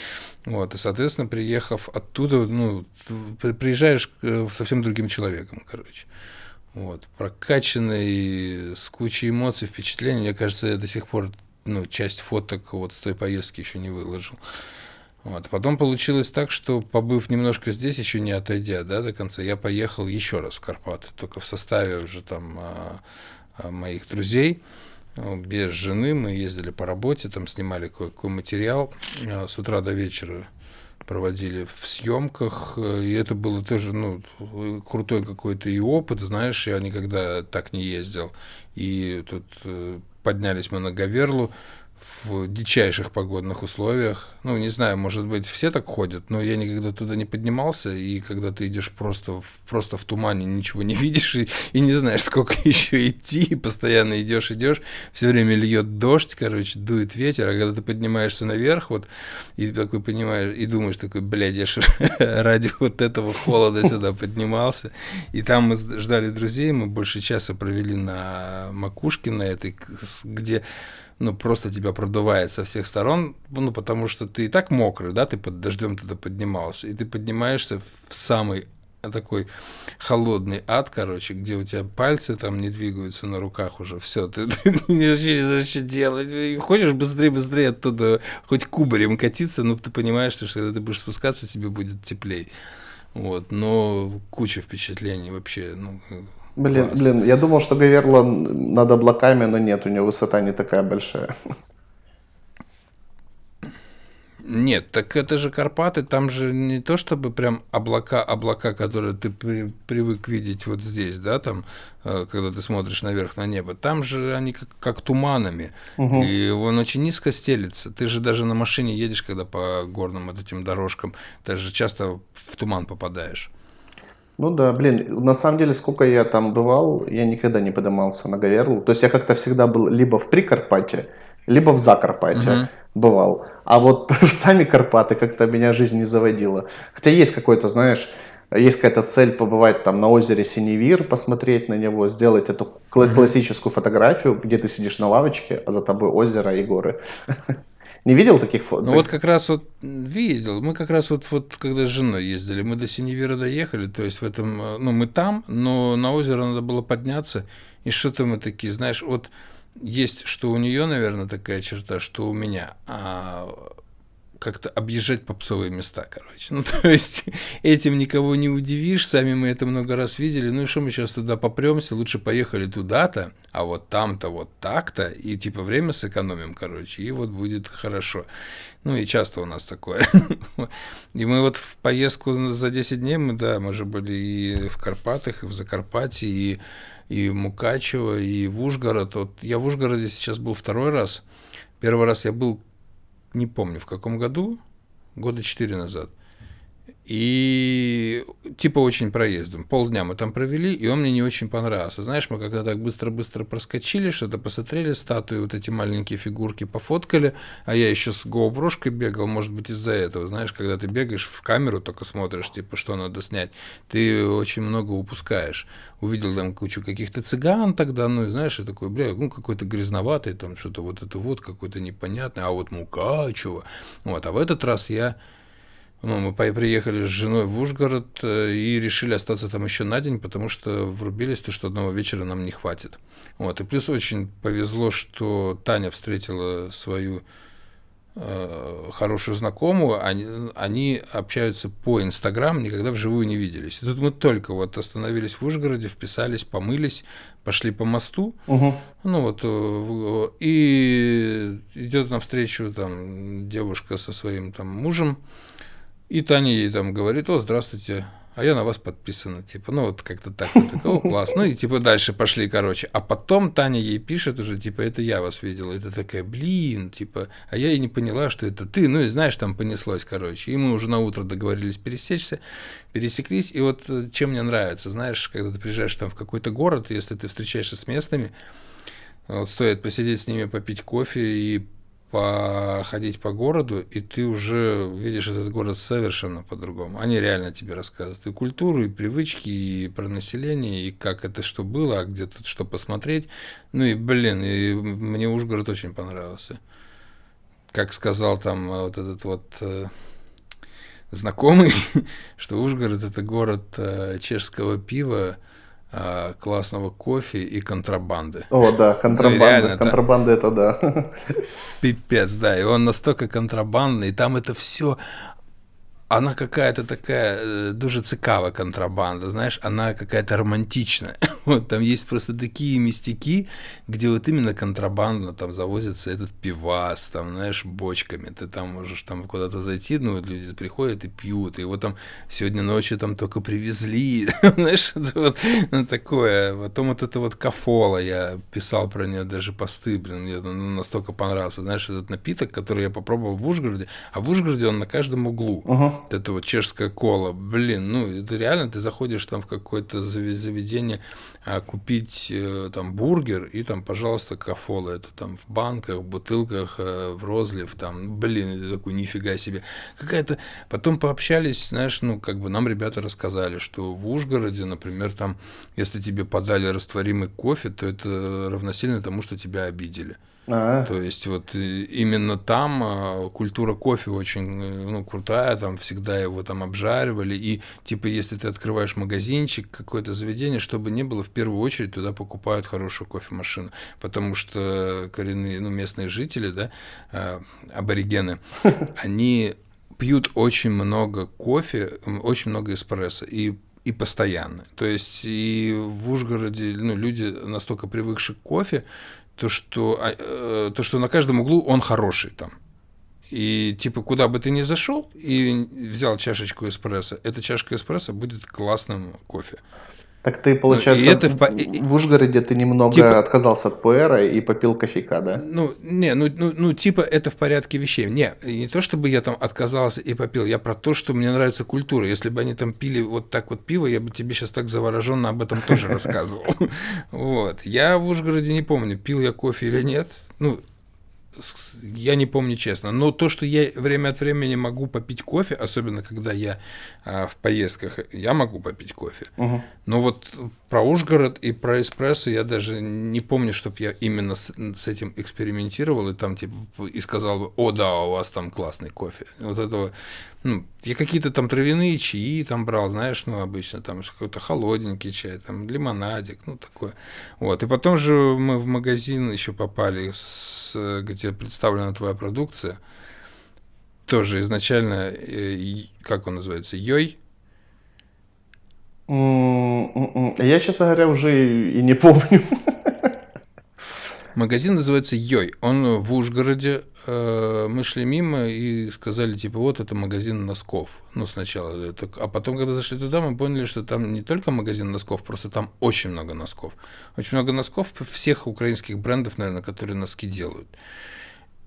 Вот, и, соответственно, приехав оттуда, ну, приезжаешь совсем другим человеком, короче. Вот, прокачанный, с кучей эмоций, впечатлений. Мне кажется, я до сих пор ну, часть фоток вот с той поездки еще не выложил. Вот. Потом получилось так, что побыв немножко здесь, еще не отойдя да, до конца, я поехал еще раз в Карпаты, только в составе уже там а, а, моих друзей. Без жены мы ездили по работе, там снимали кое-какой материал с утра до вечера проводили в съемках, и это было тоже, ну, крутой какой-то и опыт, знаешь, я никогда так не ездил. И тут э, поднялись мы на Гаверлу, в дичайших погодных условиях. Ну, не знаю, может быть, все так ходят, но я никогда туда не поднимался, и когда ты идешь просто, просто в тумане, ничего не видишь, и, и не знаешь, сколько еще идти, постоянно идешь, идешь, все время льет дождь, короче, дует ветер, а когда ты поднимаешься наверх, вот, и такой понимаешь, и думаешь такой, блядь, я ж ради вот этого холода сюда поднимался, и там мы ждали друзей, мы больше часа провели на макушке на этой, где ну, просто тебя продувает со всех сторон, ну, потому что ты и так мокрый, да, ты под дождем туда поднимался, и ты поднимаешься в самый такой холодный ад, короче, где у тебя пальцы там не двигаются на руках уже, все, ты, ты не знаешь, что делать, хочешь быстрее-быстрее оттуда хоть кубарем катиться, но ты понимаешь, что когда ты будешь спускаться, тебе будет теплее. Вот, но куча впечатлений вообще, ну, Блин, Класс. блин, я думал, что Гаверла над облаками, но нет, у него высота не такая большая. Нет, так это же Карпаты, там же не то чтобы прям облака, облака, которые ты при, привык видеть вот здесь, да, там, э, когда ты смотришь наверх на небо, там же они как, как туманами, угу. и он очень низко стелится. Ты же даже на машине едешь, когда по горным вот этим дорожкам, ты же часто в туман попадаешь. Ну да, блин, на самом деле, сколько я там бывал, я никогда не поднимался на Говерлу. То есть я как-то всегда был либо в Прикарпатье, либо в Закарпатье угу. бывал. А вот в сами Карпаты как-то меня жизнь не заводила. Хотя есть какой-то, знаешь, есть какая-то цель побывать там на озере Синевир, посмотреть на него, сделать эту классическую фотографию, где ты сидишь на лавочке, а за тобой озеро и горы. Не видел таких фото? Ну вот как раз вот видел. Мы как раз вот, вот когда с женой ездили, мы до Синевира доехали, то есть в этом, э, ну мы там, но на озеро надо было подняться, и что-то мы такие, знаешь, вот есть, что у нее, наверное, такая черта, что у меня, а как-то объезжать попсовые места, короче. Ну, то есть этим никого не удивишь, сами мы это много раз видели. Ну и что мы сейчас туда попремся, лучше поехали туда-то, а вот там-то вот так-то, и типа время сэкономим, короче, и вот будет хорошо. Ну и часто у нас такое. И мы вот в поездку за 10 дней, мы, да, мы же были и в Карпатах, и в Закарпатье, и, и в Мукачево, и в Ужгород. Вот я в Ужгороде сейчас был второй раз. Первый раз я был не помню в каком году, года четыре назад. И типа очень проездом. Полдня мы там провели, и он мне не очень понравился. Знаешь, мы когда так быстро-быстро проскочили, что-то посмотрели, статуи, вот эти маленькие фигурки пофоткали, а я еще с GoPro бегал, может быть, из-за этого. Знаешь, когда ты бегаешь в камеру, только смотришь, типа, что надо снять, ты очень много упускаешь. Увидел там кучу каких-то цыган тогда, ну, и знаешь, и такой, бля, ну, какой-то грязноватый, там, что-то вот это вот, какой-то непонятный, а вот Мукачево. Вот, а в этот раз я ну, мы приехали с женой в Ужгород э, и решили остаться там еще на день, потому что врубились, то, что одного вечера нам не хватит. Вот. И плюс очень повезло, что Таня встретила свою э, хорошую знакомую, они, они общаются по Инстаграм, никогда вживую не виделись. И тут мы только вот остановились в Ужгороде, вписались, помылись, пошли по мосту, угу. ну вот, э, и идет навстречу там девушка со своим там мужем, и Таня ей там говорит, о, здравствуйте, а я на вас подписана, типа, ну вот как-то так, вот, такого класс, ну и типа дальше пошли, короче, а потом Таня ей пишет уже, типа, это я вас видела, это такая, блин, типа, а я и не поняла, что это ты, ну и знаешь, там понеслось, короче, и мы уже на утро договорились пересечься, пересеклись, и вот э, чем мне нравится, знаешь, когда ты приезжаешь там в какой-то город, если ты встречаешься с местными, вот стоит посидеть с ними, попить кофе и походить по городу, и ты уже видишь этот город совершенно по-другому. Они реально тебе рассказывают и культуру, и привычки, и про население, и как это что было, а где тут что посмотреть. Ну и, блин, и мне Ужгород очень понравился. Как сказал там вот этот вот э, знакомый, что Ужгород это город э, чешского пива, классного кофе и контрабанды. О, да, контрабанда. Ну, реально, контрабанда это да. Пипец, да. И он настолько контрабандный, и там это все она какая-то такая э, дуже цікава контрабанда, знаешь, она какая-то романтичная. Вот, там есть просто такие местяки, где вот именно контрабандно там завозится этот пивас, там, знаешь, бочками. Ты там можешь там куда-то зайти, ну, вот люди приходят и пьют, и его там сегодня ночью там только привезли, знаешь, это вот ну, такое. Потом вот это вот кафола, я писал про нее даже посты, блин, мне ну, настолько понравился, знаешь, этот напиток, который я попробовал в Ужгороде, а в Ужгороде он на каждом углу. Uh-huh. Это вот чешская кола, блин, ну, это реально, ты заходишь там в какое-то заведение, купить э, там бургер и там, пожалуйста, кафола. Это там в банках, в бутылках, э, в розлив, там, блин, это такой, нифига себе. Какая-то... Потом пообщались, знаешь, ну, как бы нам ребята рассказали, что в Ужгороде, например, там, если тебе подали растворимый кофе, то это равносильно тому, что тебя обидели. А-а. То есть вот э, именно там а, культура кофе очень э, ну, крутая, там всегда его там обжаривали, и типа если ты открываешь магазинчик, какое-то заведение, чтобы не было, в первую очередь туда покупают хорошую кофемашину, потому что коренные, ну, местные жители, да, а, аборигены, они пьют очень много кофе, очень много эспрессо, и и постоянно. То есть и в Ужгороде ну, люди настолько привыкшие к кофе, то что, а, э, то, что на каждом углу он хороший там. И типа, куда бы ты ни зашел и взял чашечку эспрессо, эта чашка эспрессо будет классным кофе. Так ты, получается, ну, это в, в Ужгороде ты немного типа, отказался от пуэра и попил кофейка, да? Ну, не, ну, ну, ну, типа это в порядке вещей. Не, не то, чтобы я там отказался и попил, я про то, что мне нравится культура. Если бы они там пили вот так вот пиво, я бы тебе сейчас так завороженно об этом тоже рассказывал. Вот. Я в Ужгороде не помню, пил я кофе или нет. Ну, я не помню честно, но то, что я время от времени могу попить кофе, особенно когда я а, в поездках, я могу попить кофе. Угу. Но вот про Ужгород и про эспрессо я даже не помню, чтобы я именно с, с этим экспериментировал и там типа и сказал бы, о да, у вас там классный кофе. Вот этого, ну, я какие-то там травяные чаи там брал, знаешь, ну обычно там какой-то холодненький чай, там лимонадик, ну такое. Вот. И потом же мы в магазин еще попали, с, где представлена твоя продукция. Тоже изначально, э, как он называется, Йой я, честно говоря, уже и не помню. Магазин называется Йой. Он в Ужгороде. Э, мы шли мимо и сказали, типа, вот это магазин носков. Ну, сначала. А потом, когда зашли туда, мы поняли, что там не только магазин носков, просто там очень много носков. Очень много носков всех украинских брендов, наверное, которые носки делают.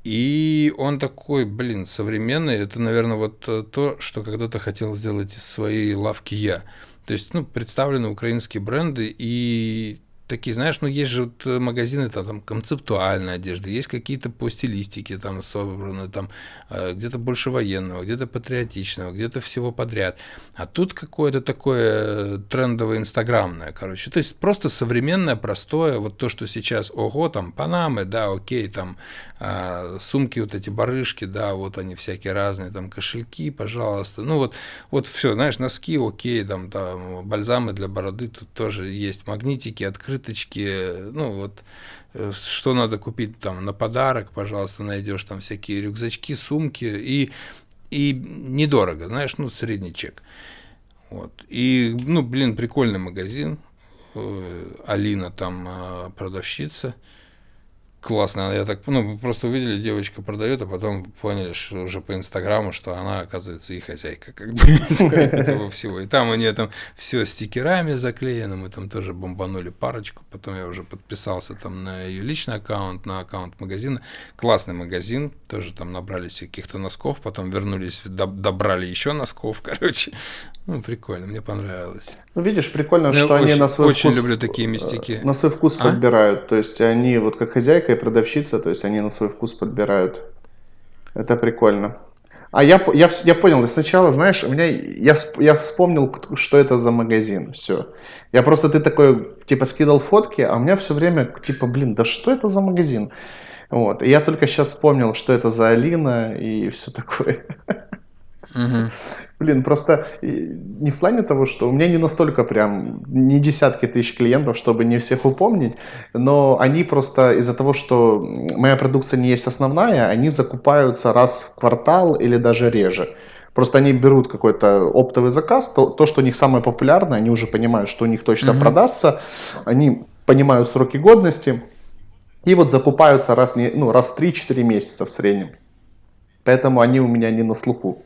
И он такой, блин, современный. Это, наверное, вот то, что когда-то хотел сделать из своей лавки я. То есть, ну, представлены украинские бренды, и такие, знаешь, ну есть же вот магазины там, там концептуальной одежды, есть какие-то по стилистике там собраны, там э, где-то больше военного, где-то патриотичного, где-то всего подряд. А тут какое-то такое трендовое инстаграмное, короче. То есть просто современное, простое, вот то, что сейчас, ого, там панамы, да, окей, там э, сумки вот эти барышки, да, вот они всякие разные, там кошельки, пожалуйста. Ну вот, вот все, знаешь, носки, окей, там, там бальзамы для бороды тут тоже есть, магнитики, открытые открыточки, ну вот, э, что надо купить там на подарок, пожалуйста, найдешь там всякие рюкзачки, сумки, и, и недорого, знаешь, ну, средний чек. Вот. И, ну, блин, прикольный магазин. Э, Алина там э, продавщица классно. Я так, ну, просто увидели, девочка продает, а потом поняли, что уже по Инстаграму, что она, оказывается, и хозяйка, как бы, этого всего. И там они там все стикерами заклеено, мы там тоже бомбанули парочку, потом я уже подписался там на ее личный аккаунт, на аккаунт магазина. Классный магазин, тоже там набрались каких-то носков, потом вернулись, добрали еще носков, короче. Ну, прикольно, мне понравилось. Ну, видишь, прикольно, я что очень, они на свой очень вкус... люблю такие местики. На свой вкус а? подбирают. То есть они, вот как хозяйка и продавщица, то есть они на свой вкус подбирают. Это прикольно. А я, я, я понял, сначала, знаешь, у меня, я, я вспомнил, что это за магазин, все. Я просто, ты такой, типа, скидал фотки, а у меня все время, типа, блин, да что это за магазин? Вот, и я только сейчас вспомнил, что это за Алина и все такое. Угу. Блин, просто не в плане того, что у меня не настолько прям, не десятки тысяч клиентов, чтобы не всех упомнить, но они просто из-за того, что моя продукция не есть основная, они закупаются раз в квартал или даже реже. Просто они берут какой-то оптовый заказ, то, то, что у них самое популярное, они уже понимают, что у них точно mm-hmm. продастся, они понимают сроки годности, и вот закупаются раз, не, ну, раз в 3-4 месяца в среднем. Поэтому они у меня не на слуху.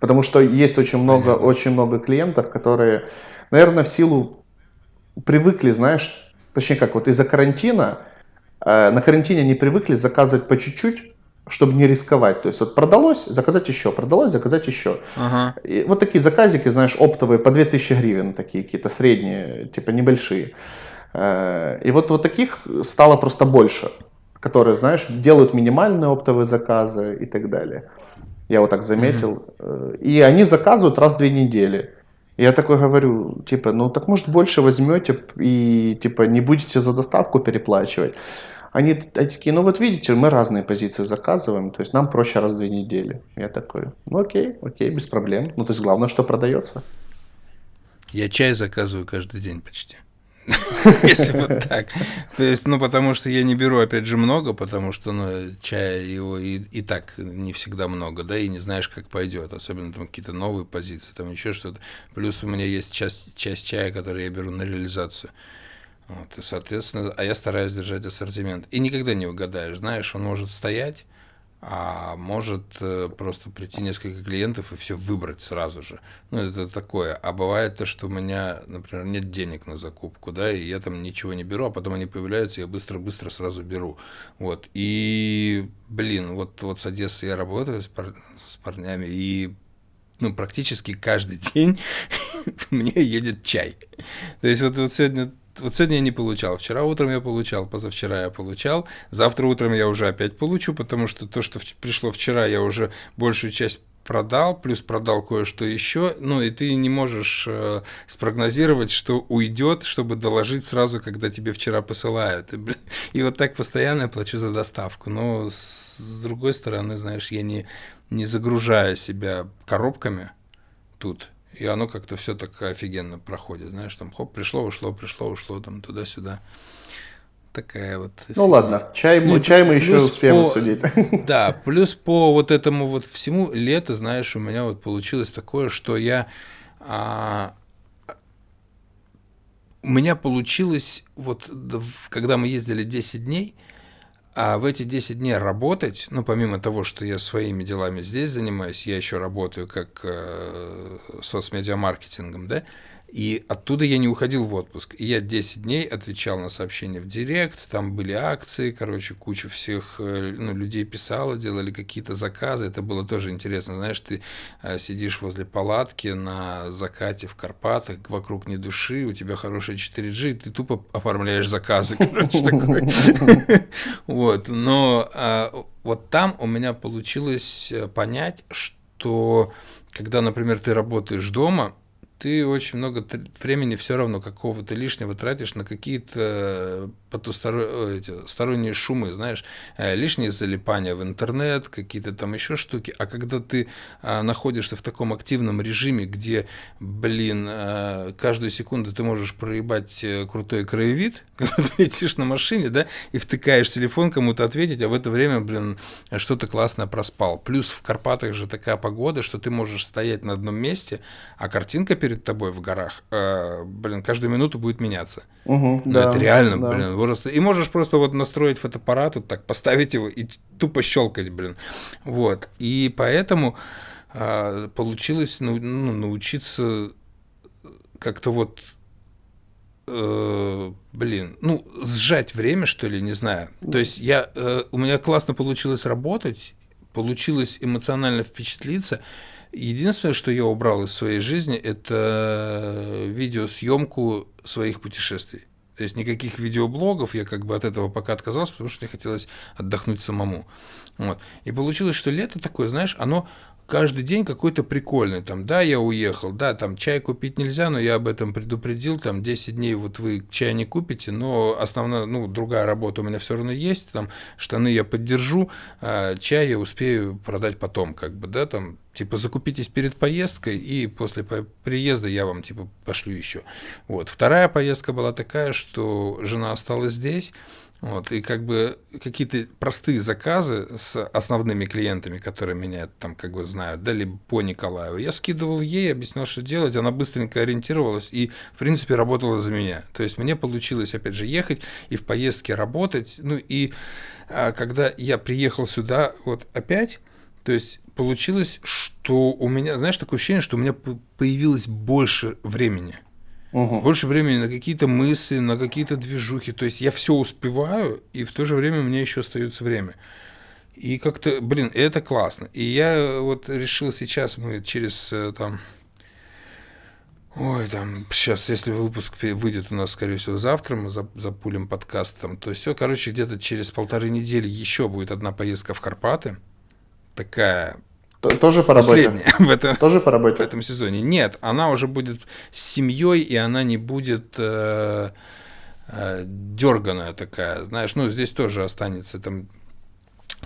Потому что есть очень много, очень много клиентов, которые, наверное, в силу привыкли, знаешь, точнее как, вот из-за карантина, э, на карантине они привыкли заказывать по чуть-чуть, чтобы не рисковать. То есть вот продалось, заказать еще, продалось, заказать еще. Ага. И вот такие заказики, знаешь, оптовые по 2000 гривен, такие какие-то средние, типа небольшие. Э, и вот, вот таких стало просто больше, которые, знаешь, делают минимальные оптовые заказы и так далее. Я вот так заметил. Mm-hmm. И они заказывают раз в две недели. Я такой говорю, типа, ну так может больше возьмете и типа не будете за доставку переплачивать. Они, они такие, ну вот видите, мы разные позиции заказываем, то есть нам проще раз в две недели. Я такой, ну окей, окей, без проблем. Ну то есть главное, что продается. Я чай заказываю каждый день почти. Если вот так. То есть, ну, потому что я не беру, опять же, много, потому что, ну, чая его и, и так не всегда много, да, и не знаешь, как пойдет, особенно там какие-то новые позиции, там еще что-то. Плюс у меня есть часть, часть чая, который я беру на реализацию. Вот, и, соответственно, а я стараюсь держать ассортимент. И никогда не угадаешь, знаешь, он может стоять, а может э, просто прийти несколько клиентов и все выбрать сразу же. Ну, это такое. А бывает то, что у меня, например, нет денег на закупку, да, и я там ничего не беру, а потом они появляются, я быстро-быстро сразу беру. Вот. И, блин, вот, вот с Одессы я работаю с, пар... с парнями, и ну, практически каждый день мне едет чай. То есть вот, вот сегодня вот сегодня я не получал, вчера утром я получал, позавчера я получал, завтра утром я уже опять получу, потому что то, что пришло вчера, я уже большую часть продал, плюс продал кое-что еще, ну и ты не можешь э, спрогнозировать, что уйдет, чтобы доложить сразу, когда тебе вчера посылают. И, блин, и вот так постоянно я плачу за доставку. Но с, с другой стороны, знаешь, я не, не загружаю себя коробками тут, и оно как-то все так офигенно проходит, знаешь, там хоп, пришло, ушло, пришло, ушло, там туда-сюда. Такая вот. Ну ладно, чай, ну, чай мы еще успеем по, судить. Да, плюс по вот этому вот всему лето, знаешь, у меня вот получилось такое, что я а, у меня получилось, вот когда мы ездили 10 дней, а в эти 10 дней работать, ну, помимо того, что я своими делами здесь занимаюсь, я еще работаю как э, соцмедиамаркетингом, да, и оттуда я не уходил в отпуск. И я 10 дней отвечал на сообщения в директ, там были акции, короче, куча всех э, ну, людей писала, делали какие-то заказы. Это было тоже интересно. Знаешь, ты э, сидишь возле палатки на закате в Карпатах, вокруг не души, у тебя хорошая 4G, ты тупо оформляешь заказы, короче, такой. Вот, но а, вот там у меня получилось э, понять, что когда, например, ты работаешь дома, ты очень много времени все равно какого-то лишнего тратишь на какие-то потусторонние шумы, знаешь, э, лишние залипания в интернет, какие-то там еще штуки. А когда ты а, находишься в таком активном режиме, где, блин, а, каждую секунду ты можешь проебать э, крутой краевид, когда ты летишь на машине, да, и втыкаешь телефон кому-то ответить, а в это время, блин, что-то классное проспал. Плюс в Карпатах же такая погода, что ты можешь стоять на одном месте, а картинка перед тобой в горах, э, блин, каждую минуту будет меняться. Угу, да, это реально, да. блин, просто. И можешь просто вот настроить фотоаппарат, вот так поставить его и тупо щелкать, блин. Вот. И поэтому э, получилось ну, ну, научиться как-то вот э, блин, ну, сжать время, что ли, не знаю. То есть я, э, у меня классно получилось работать, получилось эмоционально впечатлиться, Единственное, что я убрал из своей жизни, это видеосъемку своих путешествий. То есть никаких видеоблогов, я как бы от этого пока отказался, потому что мне хотелось отдохнуть самому. Вот. И получилось, что лето такое, знаешь, оно каждый день какой-то прикольный. Там, да, я уехал, да, там чай купить нельзя, но я об этом предупредил. Там 10 дней вот вы чай не купите, но основная, ну, другая работа у меня все равно есть. Там штаны я поддержу, а чай я успею продать потом, как бы, да, там, типа, закупитесь перед поездкой, и после приезда я вам, типа, пошлю еще. Вот. Вторая поездка была такая, что жена осталась здесь, Вот, и как бы какие-то простые заказы с основными клиентами, которые меня там как бы знают, да, либо по Николаеву, я скидывал ей, объяснял, что делать, она быстренько ориентировалась и, в принципе, работала за меня. То есть мне получилось, опять же, ехать и в поездке работать. Ну и а, когда я приехал сюда вот опять, то есть получилось, что у меня, знаешь, такое ощущение, что у меня появилось больше времени – Угу. Больше времени на какие-то мысли, на какие-то движухи. То есть я все успеваю, и в то же время у меня еще остается время. И как-то, блин, это классно. И я вот решил сейчас, мы через э, там... Ой, там, сейчас, если выпуск выйдет у нас, скорее всего, завтра, мы запулим подкаст там, то все, короче, где-то через полторы недели еще будет одна поездка в Карпаты. Такая тоже по работе? в этом, Тоже по работе? В этом сезоне. Нет, она уже будет с семьей, и она не будет э, э, дерганая такая. Знаешь, ну, здесь тоже останется там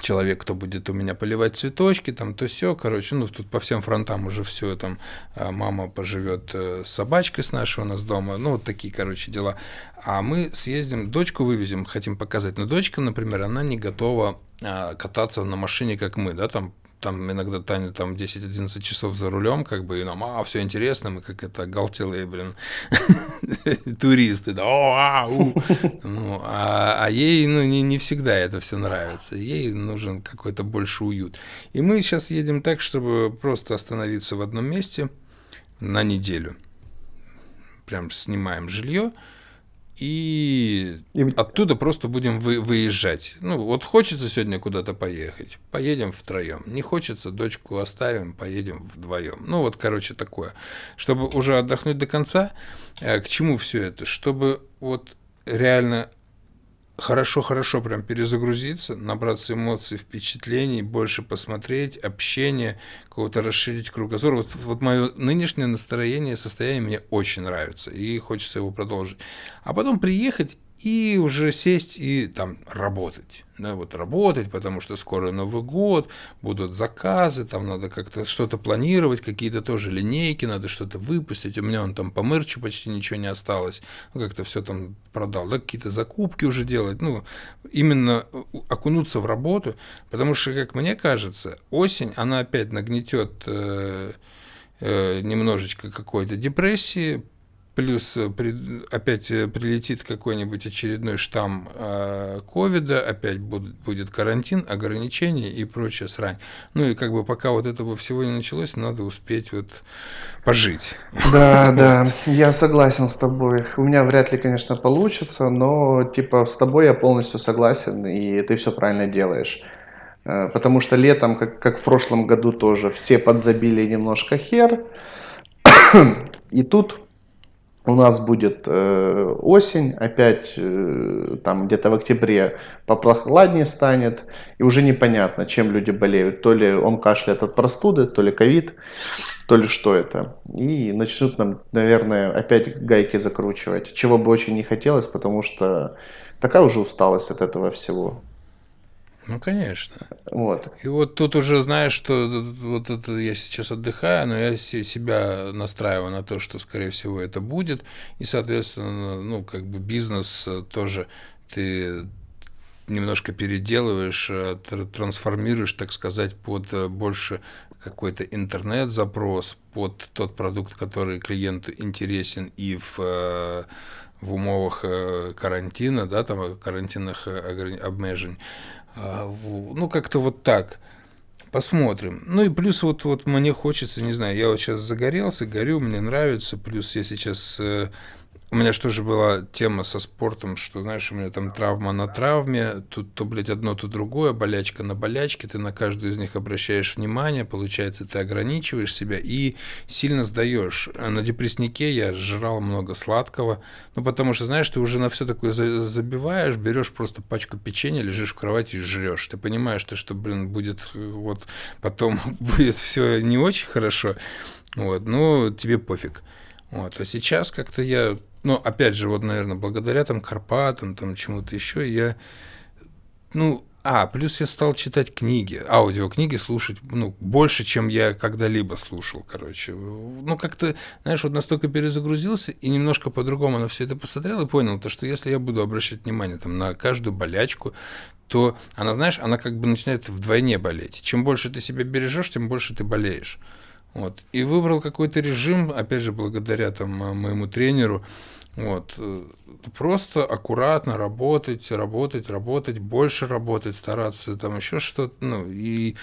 человек, кто будет у меня поливать цветочки, там то все, короче, ну тут по всем фронтам уже все, там э, мама поживет э, с собачкой с нашей у нас дома, ну вот такие, короче, дела. А мы съездим, дочку вывезем, хотим показать, но дочка, например, она не готова э, кататься на машине, как мы, да, там там иногда Таня там 10-11 часов за рулем, как бы, и нам, а, все интересно, мы как это, галтелые, блин, туристы, да, о, а, у. Ну, а, а ей, ну, не, не всегда это все нравится, ей нужен какой-то больше уют. И мы сейчас едем так, чтобы просто остановиться в одном месте на неделю. Прям снимаем жилье, и, и оттуда просто будем вы, выезжать. Ну, вот хочется сегодня куда-то поехать, поедем втроем. Не хочется, дочку оставим, поедем вдвоем. Ну, вот, короче, такое. Чтобы уже отдохнуть до конца, э, к чему все это? Чтобы вот реально хорошо-хорошо прям перезагрузиться, набраться эмоций, впечатлений, больше посмотреть, общение, кого-то расширить кругозор. Вот, вот мое нынешнее настроение, состояние мне очень нравится, и хочется его продолжить. А потом приехать и уже сесть и там работать. Да, вот работать, потому что скоро Новый год, будут заказы, там надо как-то что-то планировать, какие-то тоже линейки, надо что-то выпустить. У меня он там по мерчу почти ничего не осталось, ну, как-то все там продал, да, какие-то закупки уже делать, ну, именно окунуться в работу, потому что, как мне кажется, осень, она опять нагнетет э, э, немножечко какой-то депрессии, плюс э, опять э, прилетит какой-нибудь очередной штамм э, ковида, опять будет, будет карантин, ограничения и прочая срань. Ну и как бы пока вот этого всего не началось, надо успеть вот пожить. Да, да, я согласен с тобой. У меня вряд ли, конечно, получится, но типа с тобой я полностью согласен, и ты все правильно делаешь. Потому что летом, как, как в прошлом году тоже, все подзабили немножко хер. И тут у нас будет э, осень, опять э, там где-то в октябре попрохладнее станет, и уже непонятно, чем люди болеют. То ли он кашляет от простуды, то ли ковид, то ли что это. И начнут нам, наверное, опять гайки закручивать, чего бы очень не хотелось, потому что такая уже усталость от этого всего. Ну, конечно. Вот. И вот тут уже знаешь, что вот это я сейчас отдыхаю, но я себя настраиваю на то, что, скорее всего, это будет. И, соответственно, ну, как бы бизнес тоже ты немножко переделываешь, э, трансформируешь, так сказать, под э, больше какой-то интернет-запрос, под тот продукт, который клиенту интересен и в э, в умовах карантина, да, там карантинных обмежень. А, ну, как-то вот так. Посмотрим. Ну и плюс вот, вот мне хочется, не знаю, я вот сейчас загорелся, горю, мне нравится. Плюс я сейчас э, у меня что же была тема со спортом, что, знаешь, у меня там травма на травме, тут то, блядь, одно, то другое, болячка на болячке, ты на каждую из них обращаешь внимание, получается, ты ограничиваешь себя и сильно сдаешь. На депресснике я жрал много сладкого, ну, потому что, знаешь, ты уже на все такое забиваешь, берешь просто пачку печенья, лежишь в кровати и жрешь. Ты понимаешь, что, что блин, будет вот потом будет все не очень хорошо, вот, ну, тебе пофиг. Вот. А сейчас как-то я ну, опять же, вот, наверное, благодаря там Карпатам, там чему-то еще, я, ну, а, плюс я стал читать книги, аудиокниги слушать, ну, больше, чем я когда-либо слушал, короче. Ну, как-то, знаешь, вот настолько перезагрузился и немножко по-другому на все это посмотрел и понял, то, что если я буду обращать внимание там, на каждую болячку, то она, знаешь, она как бы начинает вдвойне болеть. Чем больше ты себя бережешь, тем больше ты болеешь. Вот. И выбрал какой-то режим, опять же, благодаря там моему тренеру, вот. Э, просто аккуратно работать, работать, работать, больше работать, стараться там еще что-то, ну, и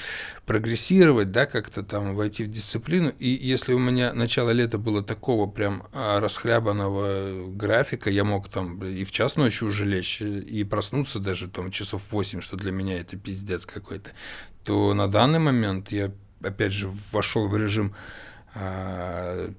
прогрессировать, да, как-то там войти в дисциплину. И если у меня начало лета было такого прям а, расхлябанного графика, я мог там и в час ночи уже лечь, и проснуться даже там часов 8, что для меня это пиздец какой-то, то на данный момент я, опять же, вошел в режим а,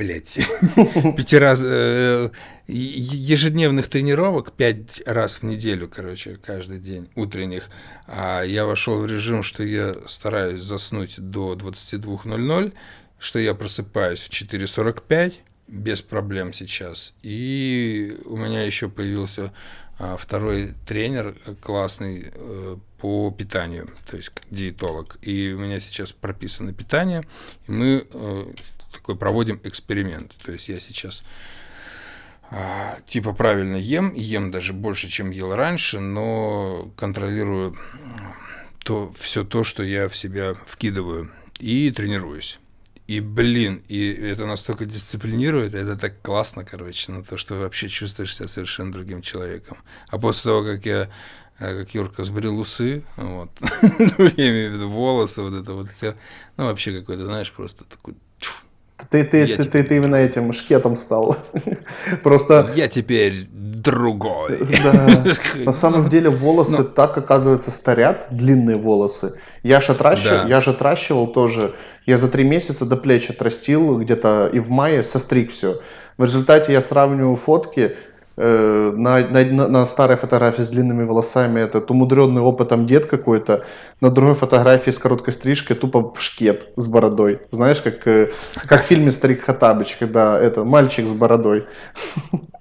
блядь, пяти раз, э, ежедневных тренировок пять раз в неделю, короче, каждый день, утренних. А я вошел в режим, что я стараюсь заснуть до 22.00, что я просыпаюсь в 4.45, без проблем сейчас. И у меня еще появился а, второй тренер классный э, по питанию, то есть диетолог. И у меня сейчас прописано питание, и мы э, такой проводим эксперимент. То есть я сейчас а, типа правильно ем, ем даже больше, чем ел раньше, но контролирую то, все то, что я в себя вкидываю, и тренируюсь. И, блин, и это настолько дисциплинирует, это так классно, короче, на то, что вообще чувствуешь себя совершенно другим человеком. А после того, как я э, как Юрка сбрил усы, вот, я имею в виду волосы, вот это вот все, ну, вообще какой-то, знаешь, просто такой ты, ты, ты, ты, ты именно этим шкетом стал. Просто... Я теперь другой. Да. На самом деле волосы Но... так, оказывается, старят, длинные волосы. Я же отращивал, да. я же отращивал тоже. Я за три месяца до плеч отрастил где-то и в мае состриг все. В результате я сравниваю фотки, на, на, на старой фотографии с длинными волосами этот умудренный опытом дед какой-то, на другой фотографии с короткой стрижкой тупо шкет с бородой. Знаешь, как, э, как в фильме «Старик Хатабыч», когда это мальчик с бородой.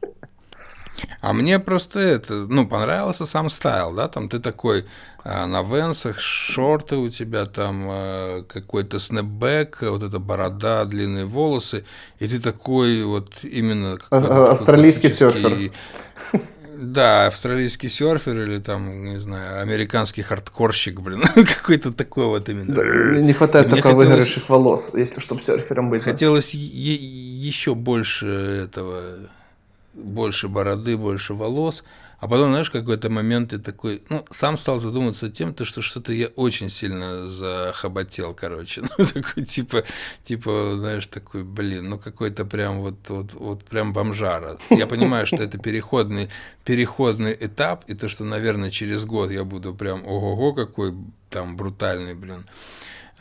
А мне просто это, ну, понравился сам стайл, да, там ты такой а, на венсах, шорты у тебя там, а, какой-то снэпбэк, вот эта борода, длинные волосы, и ты такой вот именно... А, австралийский серфер. Да, австралийский серфер или там, не знаю, американский хардкорщик, блин, какой-то такой вот именно. Да, не хватает только хотелось... выгоревших волос, если чтобы серфером быть. Хотелось еще больше этого больше бороды, больше волос. А потом, знаешь, какой-то момент ты такой, ну, сам стал задумываться тем, то, что что-то я очень сильно захоботел, короче. Ну, такой, типа, типа, знаешь, такой, блин, ну, какой-то прям вот, вот, вот прям бомжара. Я понимаю, что это переходный, переходный этап, и то, что, наверное, через год я буду прям, ого-го, какой там брутальный, блин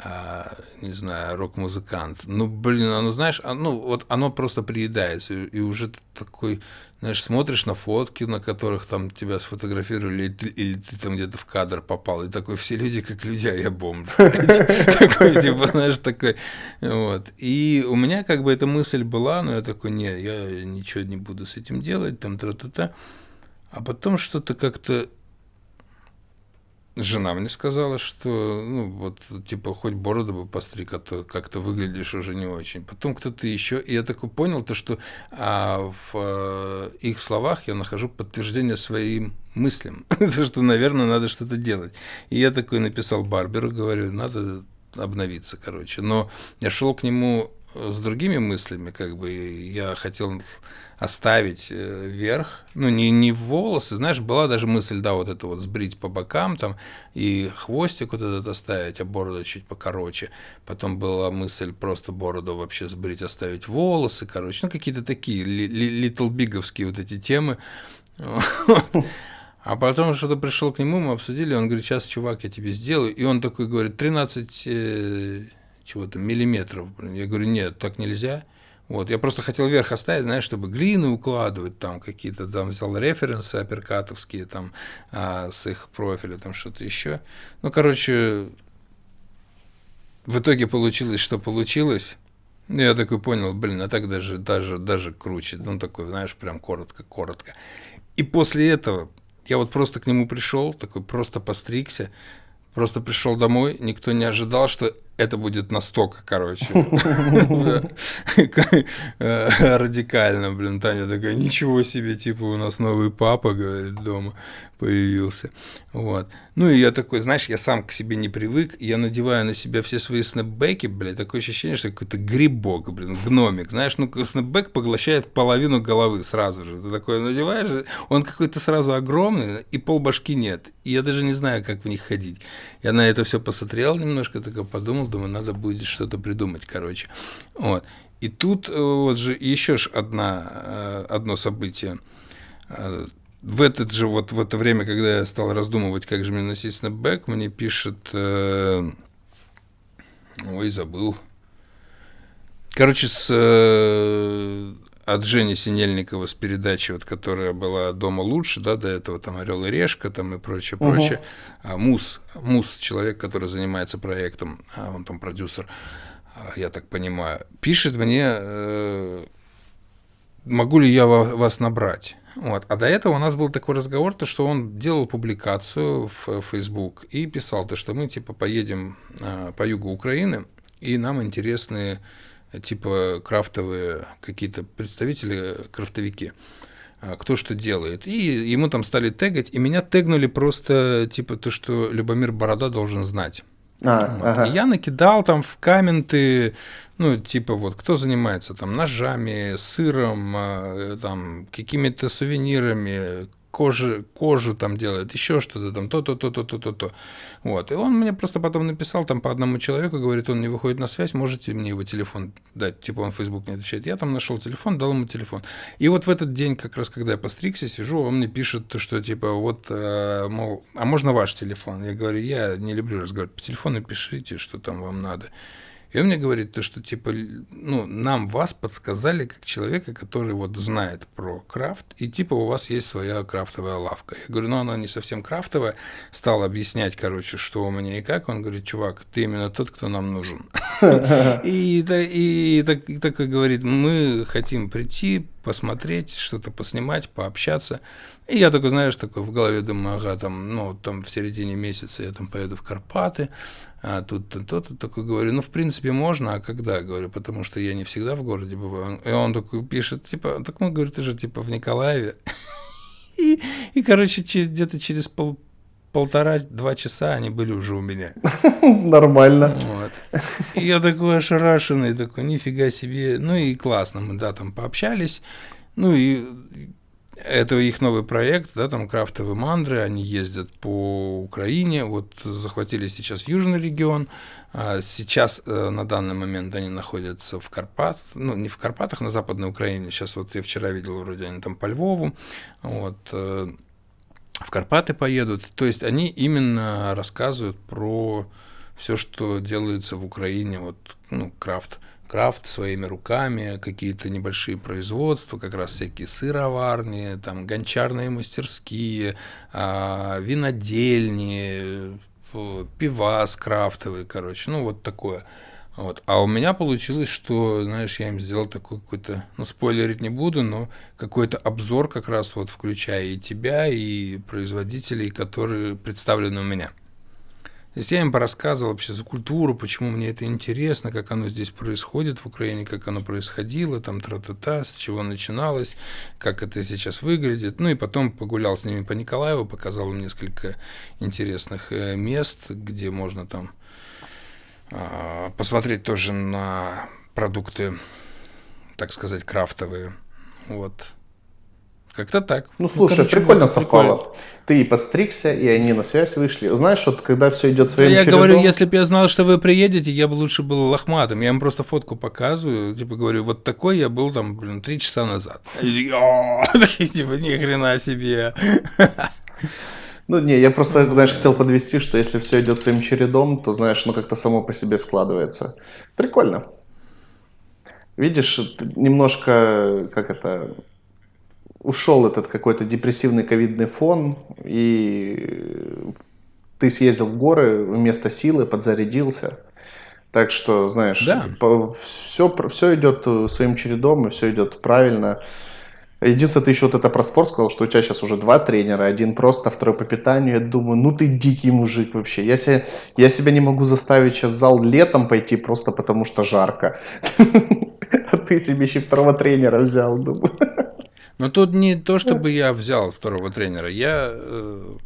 а, не знаю, рок-музыкант. Ну, блин, оно, знаешь, оно, вот оно просто приедается, и, и уже ты такой, знаешь, смотришь на фотки, на которых там тебя сфотографировали, или ты, или ты там где-то в кадр попал, и такой, все люди как люди, а я бомж. Такой, типа, знаешь, такой, вот. И у меня как бы эта мысль была, но я такой, не, я ничего не буду с этим делать, там, тра-та-та. А потом что-то как-то Жена мне сказала, что, ну, вот, типа, хоть бороду бы постриг, а то как-то выглядишь уже не очень. Потом кто-то еще, и я такой понял, то, что а, в а, их словах я нахожу подтверждение своим мыслям, то, что, наверное, надо что-то делать. И я такой написал Барберу, говорю, надо обновиться, короче. Но я шел к нему с другими мыслями, как бы, я хотел оставить э, вверх, ну, не, не волосы, знаешь, была даже мысль, да, вот это вот сбрить по бокам там, и хвостик вот этот оставить, а бороду чуть покороче. Потом была мысль просто бороду вообще сбрить, оставить волосы, короче, ну, какие-то такие little биговские вот эти темы. А потом что-то пришел к нему, мы обсудили, он говорит, сейчас, чувак, я тебе сделаю. И он такой говорит, 13 э, чего-то миллиметров. Я говорю, нет, так нельзя. Вот, я просто хотел вверх оставить, знаешь, чтобы глины укладывать, там какие-то, там взял референсы апперкатовские, там, а, с их профиля, там что-то еще. Ну, короче, в итоге получилось, что получилось. Ну, я такой понял, блин, а так даже, даже, даже круче. Ну, такой, знаешь, прям коротко-коротко. И после этого Я вот просто к нему пришел, такой просто постригся, просто пришел домой, никто не ожидал, что это будет настолько, короче, радикально, блин, Таня такая, ничего себе, типа, у нас новый папа, говорит, дома появился, вот. Ну, и я такой, знаешь, я сам к себе не привык, я надеваю на себя все свои снэпбэки, блядь, такое ощущение, что какой-то грибок, блин, гномик, знаешь, ну, снэпбэк поглощает половину головы сразу же, ты такой надеваешь, он какой-то сразу огромный, и полбашки нет, и я даже не знаю, как в них ходить. Я на это все посмотрел немножко, такой подумал, думаю, надо будет что-то придумать, короче. Вот. И тут э, вот же еще ж одна, э, одно событие. Э, в этот же вот в это время, когда я стал раздумывать, как же мне носить снэпбэк, мне пишет, ой, забыл. Короче, с от Жени Синельникова с передачи, вот, которая была «Дома лучше», да, до этого там «Орел и решка» там и прочее, угу. прочее. А Мус, Мус, человек, который занимается проектом, а он там продюсер, а, я так понимаю, пишет мне, э, могу ли я вас набрать. Вот. А до этого у нас был такой разговор, то, что он делал публикацию в Facebook и писал, то, что мы типа поедем э, по югу Украины, и нам интересны типа крафтовые какие-то представители, крафтовики, а, кто что делает. И ему там стали тегать, и меня тегнули просто типа то, что Любомир Борода должен знать. А, вот. ага. И я накидал там в комменты, ну, типа вот, кто занимается там ножами, сыром, а, там, какими-то сувенирами, кожи, кожу там делает, еще что-то там, то-то, то-то, то-то, то. Вот. И он мне просто потом написал там по одному человеку, говорит, он не выходит на связь, можете мне его телефон дать? Типа он в Facebook не отвечает. Я там нашел телефон, дал ему телефон. И вот в этот день, как раз когда я постригся, сижу, он мне пишет, что типа вот, э, мол, а можно ваш телефон? Я говорю, я не люблю разговаривать по телефону, пишите, что там вам надо. И он мне говорит, то, что типа, ну, нам вас подсказали как человека, который вот знает про крафт, и типа у вас есть своя крафтовая лавка. Я говорю, ну она не совсем крафтовая. Стал объяснять, короче, что у меня и как. Он говорит, чувак, ты именно тот, кто нам нужен. И такой говорит, мы хотим прийти, посмотреть, что-то поснимать, пообщаться. И я такой, знаешь, такой в голове думаю, ага, там, ну, там в середине месяца я там поеду в Карпаты, а тут то-то такой говорю, ну, в принципе, можно, а когда, говорю, потому что я не всегда в городе бываю. И он такой пишет, типа, так мы, говорит, ты же, типа, в Николаеве. И, и короче, где-то через пол, полтора-два часа они были уже у меня. Нормально. Вот. И я такой ошарашенный, такой, нифига себе. Ну и классно, мы, да, там пообщались. Ну и это их новый проект, да, там крафтовые мандры, они ездят по Украине, вот захватили сейчас южный регион, а сейчас э, на данный момент они находятся в Карпат, ну не в Карпатах, на Западной Украине, сейчас вот я вчера видел, вроде они там по Львову, вот, э, в Карпаты поедут, то есть они именно рассказывают про все, что делается в Украине, вот, ну, крафт, крафт своими руками, какие-то небольшие производства, как раз всякие сыроварни, там гончарные мастерские, а, винодельни, пивас крафтовый, короче, ну вот такое. Вот. А у меня получилось, что, знаешь, я им сделал такой какой-то, ну, спойлерить не буду, но какой-то обзор как раз вот включая и тебя, и производителей, которые представлены у меня. То есть я им порассказывал вообще за культуру, почему мне это интересно, как оно здесь происходит в Украине, как оно происходило, там тра-та-та, с чего начиналось, как это сейчас выглядит. Ну и потом погулял с ними по Николаеву, показал им несколько интересных э, мест, где можно там а, посмотреть тоже на продукты, так сказать, крафтовые. Вот. Как-то так. Ну, ну слушай, ну, прикольно совпало. Прикольно. Ты и постригся, и они на связь вышли. Знаешь, вот когда все идет своим Я чередом... говорю, если бы я знал, что вы приедете, я бы лучше был лохматым. Я им просто фотку показываю, типа говорю, вот такой я был там, блин, три часа назад. Такие, типа, ни хрена себе. Ну, не, я просто, знаешь, хотел подвести, что если все идет своим чередом, то, знаешь, ну как-то само по себе складывается. Прикольно. Видишь, немножко, как это, ушел этот какой-то депрессивный ковидный фон, и ты съездил в горы вместо силы, подзарядился. Так что, знаешь, да. все, все идет своим чередом, и все идет правильно. Единственное, ты еще вот это про спорт сказал, что у тебя сейчас уже два тренера, один просто, второй по питанию. Я думаю, ну ты дикий мужик вообще. Я себя, я себя не могу заставить сейчас в зал летом пойти просто потому что жарко. А ты себе еще второго тренера взял, думаю. Но тут не то, чтобы я взял второго тренера. Я э,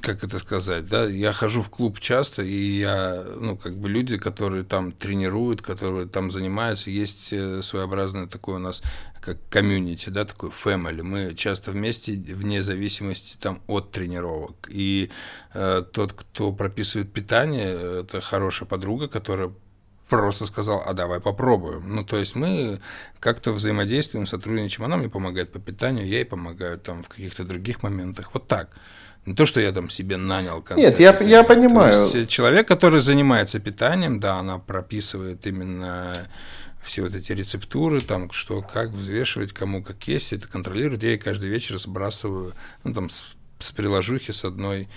как это сказать, да, я хожу в клуб часто, и я, ну, как бы люди, которые там тренируют, которые там занимаются, есть э, своеобразное такое у нас, как комьюнити, да, такой family. Мы часто вместе, вне зависимости там от тренировок. И э, тот, кто прописывает питание, это хорошая подруга, которая просто сказал, а давай попробуем. Ну, то есть мы как-то взаимодействуем, сотрудничаем. Она мне помогает по питанию, я ей помогаю там в каких-то других моментах. Вот так. Не то, что я там себе нанял Нет, я, я понимаю. То есть человек, который занимается питанием, да, она прописывает именно все вот эти рецептуры, там, что, как взвешивать, кому как есть, это контролирует. Я ей каждый вечер сбрасываю, ну, там, с, с приложухи с одной,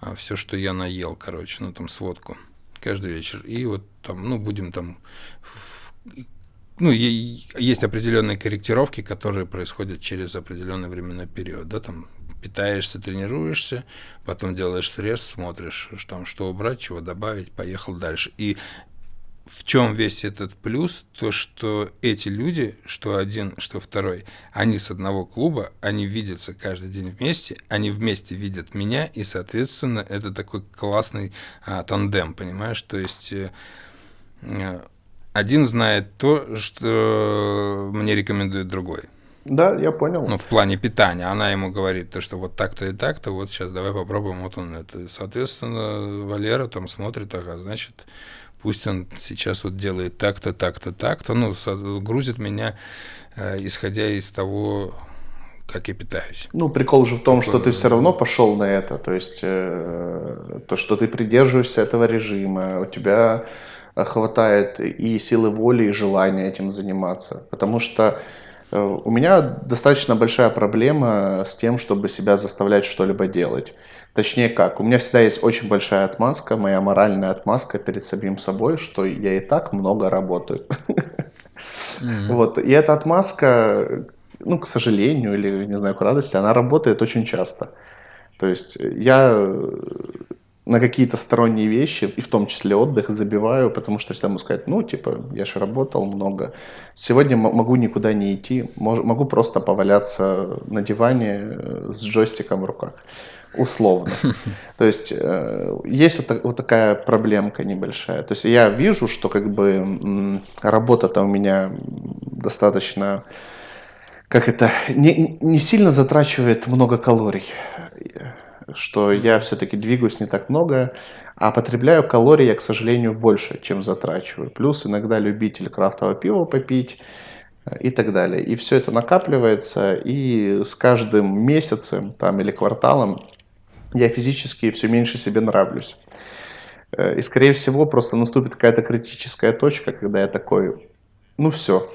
а, все, что я наел, короче, ну, там, сводку каждый вечер. И вот там, ну, будем там ну, есть определенные корректировки, которые происходят через определенный временной период, да, там питаешься, тренируешься, потом делаешь срез, смотришь, там, что убрать, чего добавить, поехал дальше. И в чем весь этот плюс? То, что эти люди, что один, что второй, они с одного клуба, они видятся каждый день вместе, они вместе видят меня, и, соответственно, это такой классный а, тандем, понимаешь? То есть э, э один знает то, что мне рекомендует другой. Да, я понял. Ну, в плане питания. Она ему говорит, то, что вот так-то и так-то, вот сейчас давай попробуем, вот он это. Соответственно, Валера там смотрит, ага, значит, пусть он сейчас вот делает так-то, так-то, так-то, ну, грузит меня, э, исходя из того, как я питаюсь. Ну, прикол же в том, что ты все равно пошел на это, то есть э, то, что ты придерживаешься этого режима, у тебя хватает и силы воли, и желания этим заниматься, потому что Э, у меня достаточно большая проблема с тем, чтобы себя заставлять что-либо делать. Точнее как, у меня всегда есть очень большая отмазка, моя моральная отмазка перед самим собой, что я и так много работаю. Mm-hmm. Вот, и эта отмазка, ну, к сожалению, или, не знаю, к радости, она работает очень часто. То есть я на какие-то сторонние вещи, и в том числе отдых, забиваю, потому что всегда могу сказать, ну, типа, я же работал много, сегодня могу никуда не идти, могу просто поваляться на диване э, с джойстиком в руках, условно. То есть э, есть вот, вот такая проблемка небольшая. То есть я вижу, что как бы работа-то у меня достаточно, как это, не, не сильно затрачивает много калорий что я все-таки двигаюсь не так много, а потребляю калорий я, к сожалению, больше, чем затрачиваю. Плюс иногда любитель крафтового пива попить э, и так далее. И все это накапливается, и с каждым месяцем там, или кварталом я физически все меньше себе нравлюсь. Э, и, скорее всего, просто наступит какая-то критическая точка, когда я такой, ну все,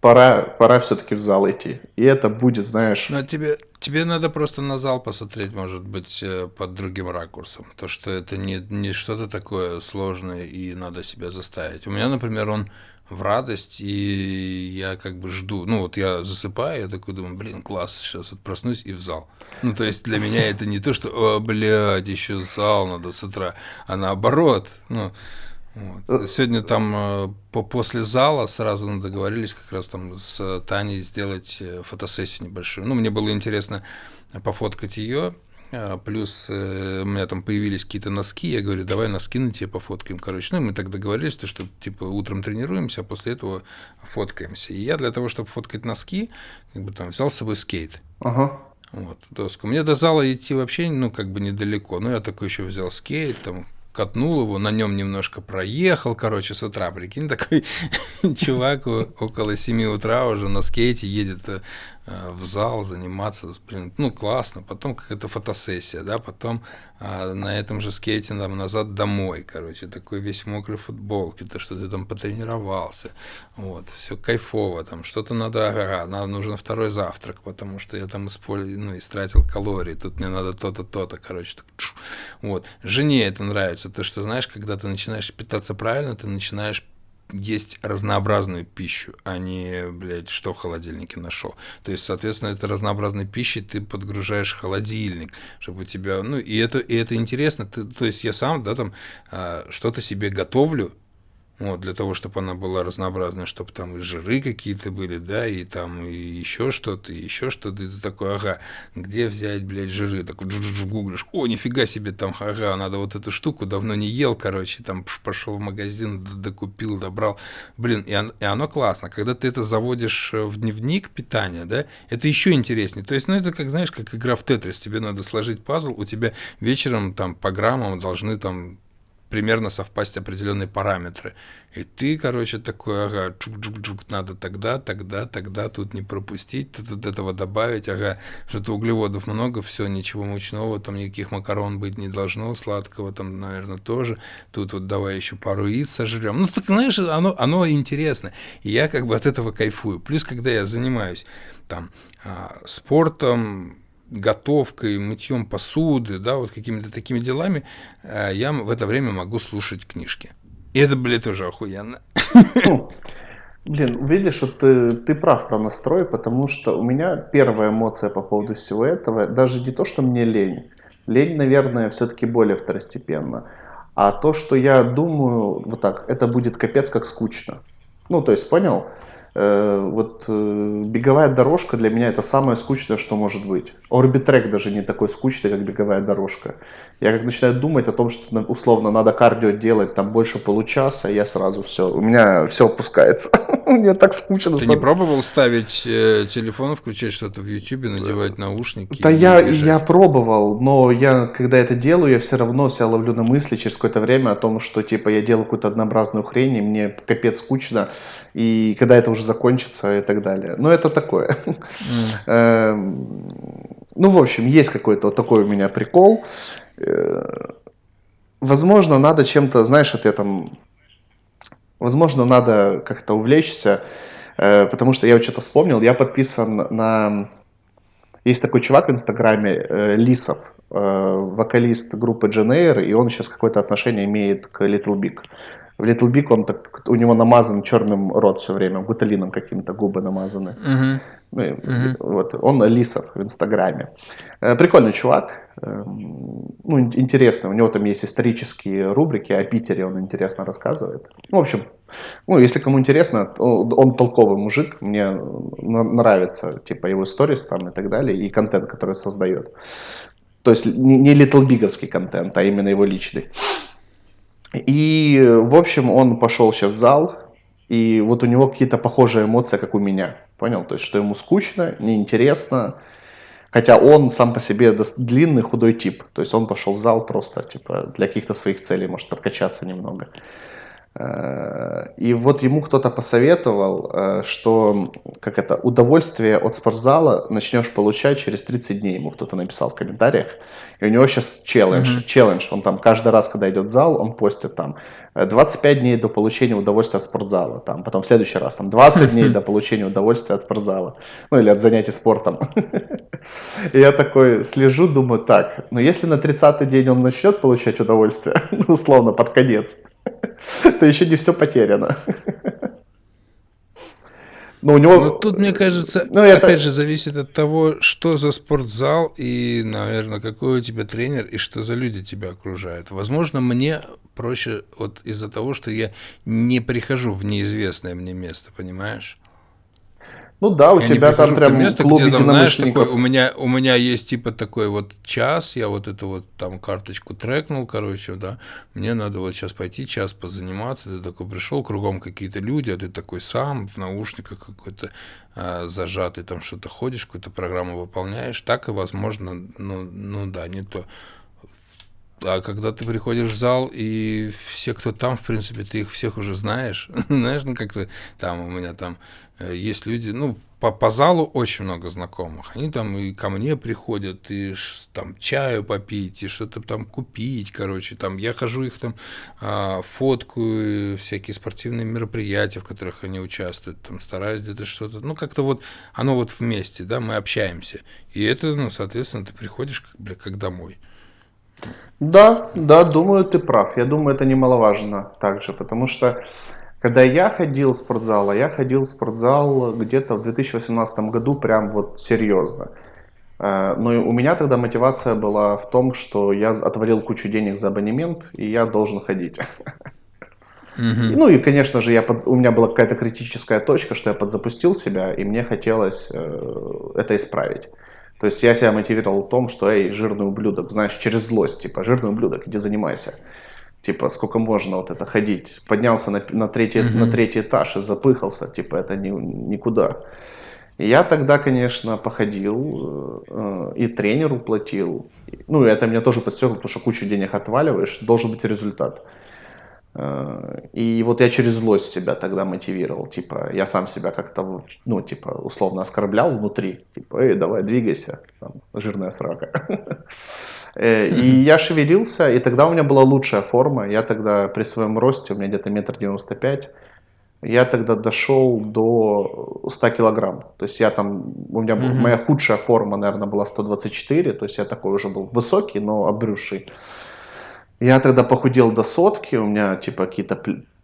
пора, пора все-таки в зал идти. И это будет, знаешь... Но тебе, тебе надо просто на зал посмотреть, может быть, э, под другим ракурсом. То, что это не, не что-то такое сложное и надо себя заставить. У меня, например, он в радость, и я как бы жду. Ну, вот я засыпаю, я такой думаю, блин, класс, сейчас вот проснусь и в зал. Ну, то есть для меня это не то, что, о, блядь, еще зал надо с утра, а наоборот, ну, вот. Сегодня там э, по, после зала сразу договорились как раз там с Таней сделать э, фотосессию небольшую. Ну, мне было интересно пофоткать ее, плюс у меня там появились какие-то носки, я говорю, давай носки на тебе пофоткаем, короче. Ну, и мы так договорились, то, что типа утром тренируемся, а после этого фоткаемся. И я для того, чтобы фоткать носки, как бы там взял с собой скейт. Ага. Вот, доску. Мне до зала идти вообще, ну, как бы недалеко. Ну, я такой еще взял скейт, там, катнул его, на нем немножко проехал, короче, с утра, прикинь, такой чувак около 7 утра уже на скейте едет э, Э, в зал заниматься, блин, ну классно, потом какая-то фотосессия, да, потом а, на этом же скейте там назад домой, короче, такой весь в мокрой футболке, то, что ты там потренировался, вот, все кайфово, там что-то надо, ага, нам нужен второй завтрак, потому что я там использовал, ну, истратил калории, тут мне надо то-то, то-то, короче, так, вот, жене это нравится, то, что, знаешь, когда ты начинаешь питаться правильно, ты начинаешь есть разнообразную пищу, а не, блядь, что в холодильнике нашел. То есть, соответственно, это разнообразной пищей ты подгружаешь холодильник, чтобы у тебя, ну, и это, и это интересно. Ты, то есть, я сам, да, там, а, что-то себе готовлю, вот, для того, чтобы она была разнообразная, чтобы там и жиры какие-то были, да, и там и еще что-то, еще что-то, и ты такой, ага, где взять, блядь, жиры? Так гуглишь, о, нифига себе, там, ага, надо вот эту штуку, давно не ел, короче, там пошел в магазин, докупил, добрал, блин, и, он, и оно классно, когда ты это заводишь э, в дневник питания, да, это еще интереснее, то есть, ну, это как, знаешь, как игра в Тетрис, тебе надо сложить пазл, у тебя вечером там по граммам должны там примерно совпасть определенные параметры. И ты, короче, такой, ага, чук-чук-чук, надо тогда, тогда, тогда, тут не пропустить, тут, тут этого добавить, ага, что-то углеводов много, все, ничего мучного, там никаких макарон быть не должно, сладкого там, наверное, тоже, тут вот давай еще пару яиц сожрем. Ну, так, знаешь, оно, оно интересно, и я как бы от этого кайфую. Плюс, когда я занимаюсь там а, спортом, готовкой, мытьем посуды, да, вот какими-то такими делами, э, я в это время могу слушать книжки. И это, блядь, тоже охуенно. Блин, видишь, вот ты, ты прав про настрой, потому что у меня первая эмоция по поводу всего этого, даже не то, что мне лень. Лень, наверное, все-таки более второстепенно. А то, что я думаю, вот так, это будет капец как скучно. Ну, то есть, понял? Э, вот э, беговая дорожка для меня это самое скучное, что может быть. Орбитрек даже не такой скучный, как беговая дорожка. Я как начинаю думать о том, что условно надо кардио делать там больше получаса, я сразу все, у меня все опускается. Мне так скучно. Ты не пробовал ставить э, телефон, включать что-то в YouTube, надевать наушники? Да я, я пробовал, но я, когда это делаю, я все равно себя ловлю на мысли через какое-то время о том, что типа я делаю какую-то однообразную хрень, и мне капец скучно, и когда это уже закончится и так далее. Но это такое. Эм, ну, в общем, есть какой-то вот такой у меня прикол. Э, возможно, надо чем-то, знаешь, вот я там, возможно, надо как-то увлечься, э, потому что я вот что-то вспомнил, я подписан на... Есть такой чувак в Инстаграме, э, Лисов, вокалист группы Джен и он сейчас какое-то отношение имеет к Little Big. В Little Big он так, у него намазан черным рот все время, гуталином каким-то губы намазаны. Uh-huh. Ну, uh-huh. Вот, он Лисов в Инстаграме. Прикольный чувак, Эм, ну, интересно, у него там есть исторические рубрики о Питере, он интересно рассказывает. Ну, в общем, ну, если кому интересно, он толковый мужик, мне нравится, типа, его сторис там и так далее, и контент, который создает. То есть не, не Little Biговский контент, а именно его личный. И, в общем, он пошел сейчас в зал, и вот у него какие-то похожие эмоции, как у меня. Понял? То есть, что ему скучно, неинтересно, Хотя он сам по себе длинный, худой тип. То есть он пошел в зал просто типа, для каких-то своих целей, может подкачаться немного. Э, и вот ему кто-то посоветовал, э, что как это, удовольствие от спортзала начнешь получать через 30 дней. Ему кто-то написал в комментариях. И у него сейчас челлендж. Mm-hmm. челлендж. Он там каждый раз, когда идет в зал, он постит там 25 дней до получения удовольствия от спортзала. Там, потом в следующий раз там 20 дней до получения удовольствия от спортзала. Ну или от занятий спортом. И я такой слежу, думаю, так, но если на 30-й день он начнет получать удовольствие, ну, условно, под конец, то еще не все потеряно. Но у него... Но тут, мне кажется, ну, это... опять же, зависит от того, что за спортзал и, наверное, какой у тебя тренер и что за люди тебя окружают. Возможно, мне проще вот из-за того, что я не прихожу в неизвестное мне место, понимаешь? Ну да, у я тебя там прям место, клуб где, там, знаешь, такой, у меня у меня есть типа такой вот час, я вот эту вот там карточку трекнул, короче, да, мне надо вот сейчас пойти час позаниматься, ты такой пришел, кругом какие-то люди, а ты такой сам в наушниках какой-то а, зажатый, там что-то ходишь, какую-то программу выполняешь, так и возможно, ну, ну да, не то. А когда ты приходишь в зал, и все, кто там, в принципе, ты их всех уже знаешь. знаешь, ну как-то там у меня там э, есть люди, ну, по, по залу очень много знакомых. Они там и ко мне приходят, и там чаю попить, и что-то там купить, короче. Там я хожу их там а, фоткаю, всякие спортивные мероприятия, в которых они участвуют, там стараюсь где-то что-то. Ну, как-то вот оно вот вместе, да, мы общаемся. И это, ну, соответственно, ты приходишь бля, как домой. Да, да, думаю, ты прав. Я думаю, это немаловажно также, потому что Когда я ходил в спортзал, а я ходил в спортзал где-то в 2018 году прям вот серьезно. Э, но у меня тогда мотивация была в том, что я отвалил кучу денег за абонемент, и я должен ходить. Mm-hmm. Ну и, конечно же, я под... у меня была какая-то критическая точка, что я подзапустил себя, и мне хотелось э, это исправить. То есть я себя мотивировал в том, что, эй, жирный ублюдок, знаешь, через злость, типа, жирный ублюдок, иди занимайся. Типа, сколько можно вот это ходить? Поднялся на, на, третий, mm-hmm. на третий этаж и запыхался, типа, это ни, никуда. И я тогда, конечно, походил э, и тренеру платил. Ну, это меня тоже подстегнуло, потому что кучу денег отваливаешь, должен быть результат. Э, и вот я через злость себя тогда мотивировал, типа, я сам себя как-то, ну, типа, условно оскорблял внутри, типа, эй, давай, двигайся, там, жирная срака. Э, и я шевелился, и тогда у меня была лучшая форма, я тогда при своем росте, у меня где-то метр девяносто пять, я тогда дошел до 100 килограмм. То есть я там, у меня mm-hmm. моя худшая форма, наверное, была 124, то есть я такой уже был высокий, но обрюший. Я тогда похудел до сотки, у меня типа какие-то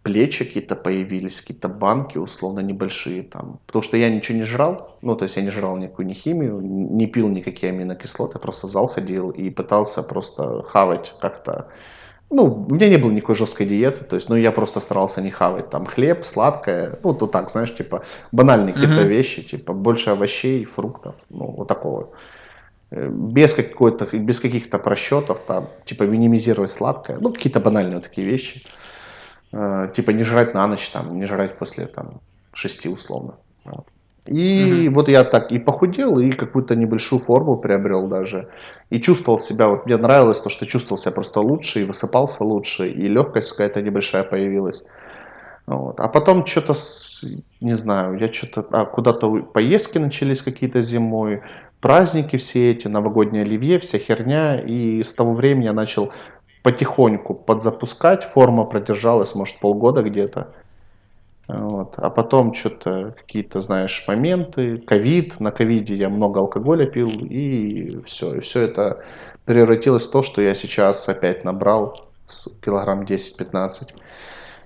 плечи какие-то появились, какие-то банки условно небольшие там. Потому что я ничего не жрал, ну то есть я не жрал никакую ни химию, не пил никакие аминокислоты, просто в зал ходил и пытался просто хавать как-то. Ну, у меня не было никакой жесткой диеты, то есть, ну, я просто старался не хавать там хлеб, сладкое, ну, вот так, знаешь, типа, банальные какие-то uh-huh. вещи, типа, больше овощей, фруктов, ну, вот такого. Э, без какой-то, без каких-то просчетов, там, типа минимизировать сладкое, ну, какие-то банальные такие вещи. Э, типа не жрать на ночь, там, не жрать после там, шести условно. Вот. И mm вот я так и похудел, и какую-то небольшую форму приобрел даже. И чувствовал себя, вот мне нравилось то, что чувствовал себя просто лучше, и высыпался лучше, и легкость какая-то небольшая появилась. Вот. А потом что-то, не знаю, я что-то, а, куда-то поездки начались какие-то зимой, праздники все эти, новогоднее оливье, вся херня. И с того времени я начал потихоньку подзапускать. Форма продержалась, может, полгода где-то. Вот. А потом что-то какие-то, знаешь, моменты, ковид, на ковиде я много алкоголя пил, и все. И все это превратилось в то, что я сейчас опять набрал килограмм 10-15.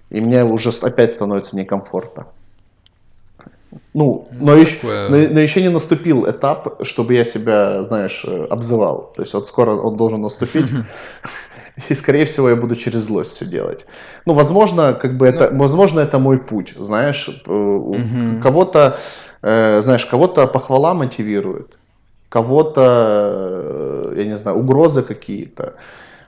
И мне уже опять становится некомфортно. Ну, ну, но, еще, но, но еще не наступил этап, чтобы я себя, знаешь, э, обзывал. То есть вот скоро он должен наступить. И, скорее всего, я буду через злость все делать. Ну, возможно, как бы это, ну, возможно, это мой путь, знаешь. Угу. Кого-то, э, знаешь, кого-то похвала мотивирует, кого-то, э, я не знаю, угрозы какие-то.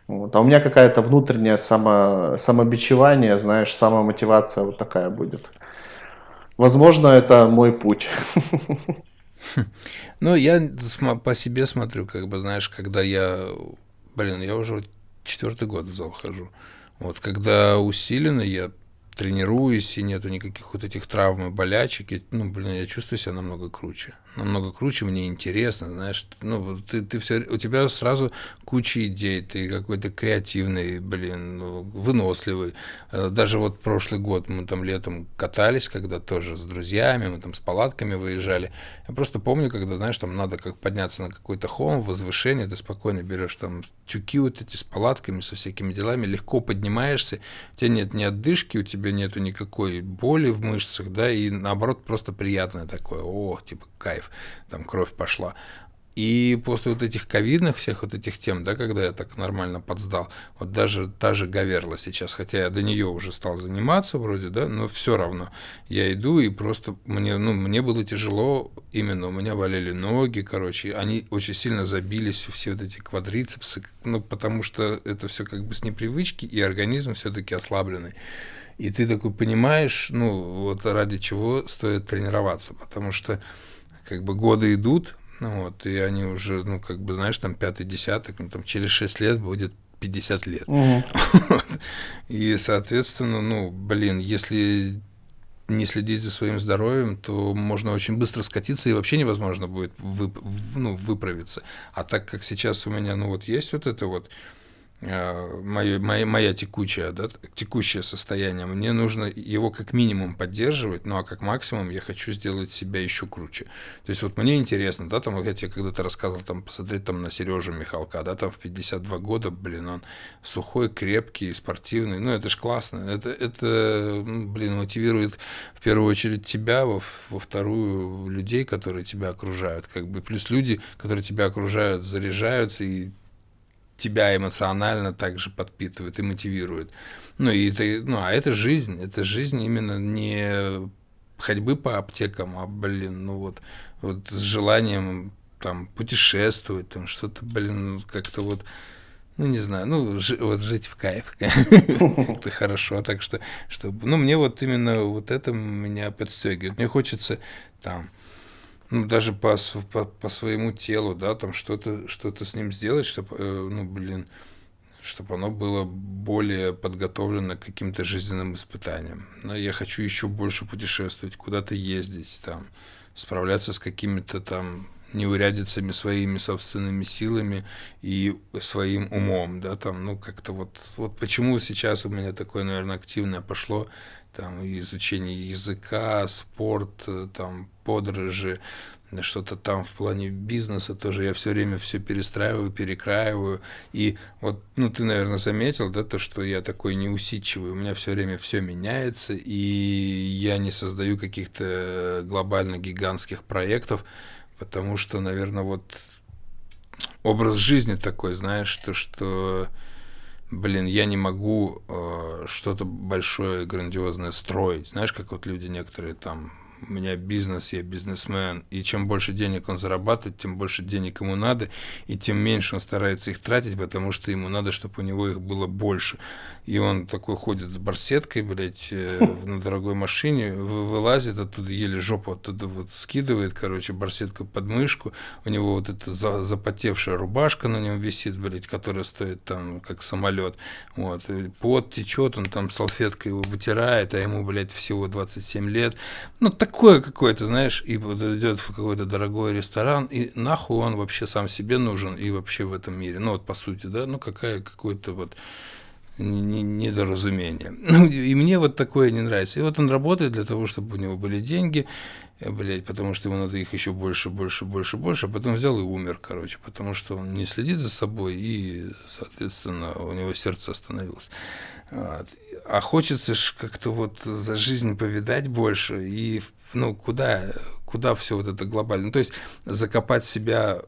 Вот. А у меня какая-то внутренняя само, самобичевание, знаешь, самомотивация вот такая будет. Возможно, это мой путь. Ну, я по себе смотрю, как бы, знаешь, когда я, блин, я уже четвертый год в зал хожу. Вот, когда усиленно, я тренируюсь, и нету никаких вот этих травм и болячек, и, ну, блин, я чувствую себя намного круче намного круче, мне интересно, знаешь, ну, ты, ты все, у тебя сразу куча идей, ты какой-то креативный, блин, выносливый. Э, даже вот прошлый год мы там летом катались, когда тоже с друзьями, мы там с палатками выезжали. Я просто помню, когда, знаешь, там надо как подняться на какой-то холм, возвышение, ты спокойно берешь там тюки вот эти с палатками, со всякими делами, легко поднимаешься, у тебя нет ни отдышки, у тебя нету никакой боли в мышцах, да, и наоборот просто приятное такое, о, типа кайф, там кровь пошла. И после вот этих ковидных всех вот этих тем, да, когда я так нормально подсдал, вот даже та же Гаверла сейчас, хотя я до нее уже стал заниматься вроде, да, но все равно я иду и просто мне, ну, мне было тяжело, именно у меня болели ноги, короче, они очень сильно забились, все вот эти квадрицепсы, ну, потому что это все как бы с непривычки, и организм все-таки ослабленный. И ты такой понимаешь, ну, вот ради чего стоит тренироваться, потому что как бы годы идут, вот, и они уже, ну, как бы, знаешь, там пятый десяток, ну, там через шесть лет будет 50 лет. Угу. И, соответственно, ну, блин, если не следить за своим здоровьем, то можно очень быстро скатиться и вообще невозможно будет вып, ну, выправиться. А так как сейчас у меня, ну, вот есть вот это вот, мое, моя, моя текущая, да, текущее состояние, мне нужно его как минимум поддерживать, ну а как максимум я хочу сделать себя еще круче. То есть вот мне интересно, да, там, я тебе когда-то рассказывал, там, посмотреть там на Сережу Михалка, да, там в 52 года, блин, он сухой, крепкий, спортивный, ну это ж классно, это, это ну, блин, мотивирует в первую очередь тебя, во, во вторую людей, которые тебя окружают, как бы, плюс люди, которые тебя окружают, заряжаются и тебя эмоционально также подпитывает и мотивирует. Ну, и это, ну, а это жизнь, это жизнь именно не ходьбы по аптекам, а, блин, ну вот, вот с желанием там путешествовать, там что-то, блин, как-то вот, ну, не знаю, ну, жи, вот жить в кайф, как-то хорошо, так что, чтобы, ну, мне вот именно вот это меня подстегивает. Мне хочется там, ну, даже по, по, по своему телу, да, там что-то что с ним сделать, чтобы, э, ну, блин, чтобы оно было более подготовлено к каким-то жизненным испытаниям. Но я хочу еще больше путешествовать, куда-то ездить, там, справляться с какими-то там неурядицами своими собственными силами и своим умом, да, там, ну, как-то вот, вот почему сейчас у меня такое, наверное, активное пошло, там, изучение языка, спорт, э, там, подорожи, что-то там в плане бизнеса тоже я все время все перестраиваю, перекраиваю. И вот, ну, ты, наверное, заметил, да, то, что я такой неусидчивый, у меня все время все меняется, и я не создаю каких-то глобально гигантских проектов, потому что, наверное, вот образ жизни такой, знаешь, то, что блин, я не могу э, что-то большое, грандиозное строить. Знаешь, как вот люди некоторые там у меня бизнес, я бизнесмен, и чем больше денег он зарабатывает, тем больше денег ему надо, и тем меньше он старается их тратить, потому что ему надо, чтобы у него их было больше. И он такой ходит с барсеткой, блядь, э, на дорогой машине, вылазит оттуда, еле жопу оттуда вот скидывает, короче, барсетку под мышку, у него вот эта запотевшая рубашка на нем висит, блядь, которая стоит там, как самолет, вот, пот течет, он там салфеткой его вытирает, а ему, блядь, всего 27 лет, ну, так такое какое-то, знаешь, и вот идет в какой-то дорогой ресторан, и нахуй он вообще сам себе нужен и вообще в этом мире. Ну вот по сути, да, ну какая какое-то вот недоразумение. Ну, и мне вот такое не нравится. И вот он работает для того, чтобы у него были деньги, э, блядь, потому что ему надо их еще больше, больше, больше, больше, а потом взял и умер, короче, потому что он не следит за собой, и, соответственно, у него сердце остановилось. Вот. А хочется ж как-то вот за жизнь повидать больше, и, ну, куда, куда все вот это глобально? То есть закопать себя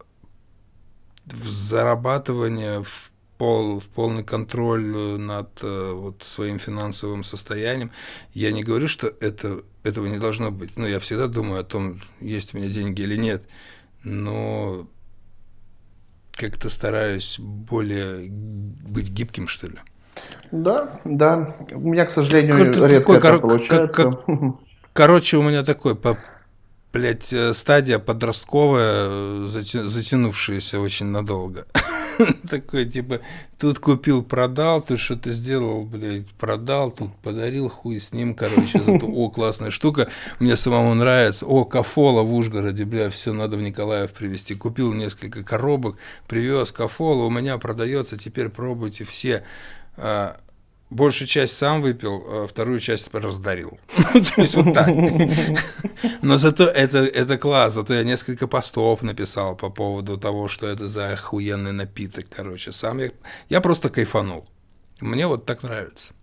в зарабатывание, в пол, в полный контроль над э, вот, своим финансовым состоянием. Я не говорю, что это, этого не должно быть. Ну, я всегда думаю о том, есть у меня деньги или нет. Но как-то стараюсь более быть гибким, что ли. Да, да. У меня, к сожалению, Кор- редко такой, это кор- получается. Кор- короче, у меня такой по блядь, э, стадия подростковая, э, затянувшаяся очень надолго. Такой, типа, тут купил, продал, тут что-то сделал, блядь, продал, тут подарил, хуй с ним, короче, зато, о, классная штука, мне самому нравится, о, кафола в Ужгороде, бля, все надо в Николаев привезти, купил несколько коробок, привез кафола, у меня продается, теперь пробуйте все, большую часть сам выпил, а вторую часть раздарил. То есть вот так. Но зато это, это класс, зато я несколько постов написал по поводу того, что это за охуенный напиток, короче. Сам я, я просто кайфанул. Мне вот так нравится.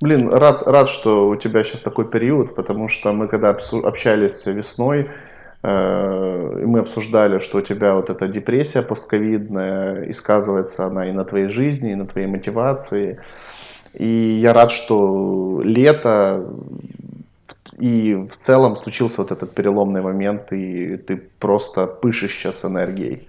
Блин, рад, рад, что у тебя сейчас такой период, потому что мы когда общались весной, мы обсуждали, что у тебя вот эта депрессия постковидная, и сказывается она и на твоей жизни, и на твоей мотивации. И я рад, что лето и в целом случился вот этот переломный момент, и ты просто пышешь сейчас энергией.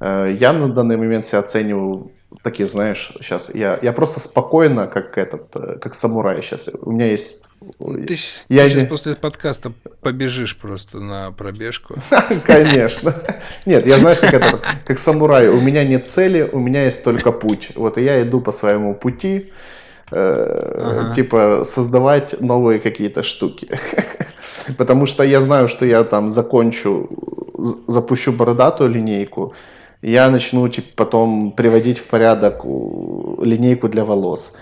Э, я на данный момент себя оцениваю такие, знаешь, сейчас я, я просто спокойно, как этот, э, как самурай сейчас. У меня есть... Ты, я ты сейчас после подкаста побежишь просто на пробежку. Конечно. Нет, я знаешь, как это, как самурай. У меня нет цели, у меня есть только путь. Вот и я иду по своему пути, э, ага. типа создавать новые какие-то штуки. Потому что я знаю, что я там закончу, запущу бородатую линейку, я начну типа, потом приводить в порядок линейку для волос.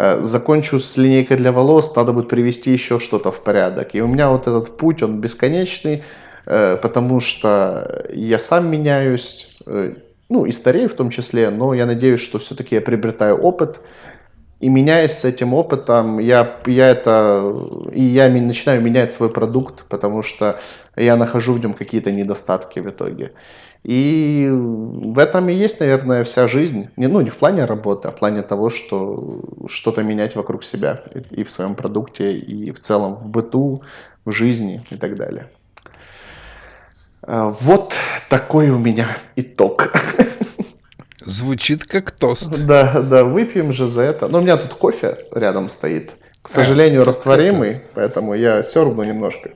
Э, закончу с линейкой для волос, надо будет привести еще что-то в порядок. И у меня вот этот путь, он бесконечный, э, потому что я сам меняюсь, э, ну и старею в том числе, но я надеюсь, что все-таки я приобретаю опыт, и меняясь с этим опытом, я, я это, и я начинаю менять свой продукт, потому что я нахожу в нем какие-то недостатки в итоге. И в этом и есть, наверное, вся жизнь. Не, ну, не в плане работы, а в плане того, что что-то менять вокруг себя и в своем продукте, и в целом в быту, в жизни и так далее. А, вот такой у меня итог. Звучит как тост. Да, да, выпьем же за это. Но у меня тут кофе рядом стоит. К сожалению, а, растворимый, это... поэтому я сербну немножко.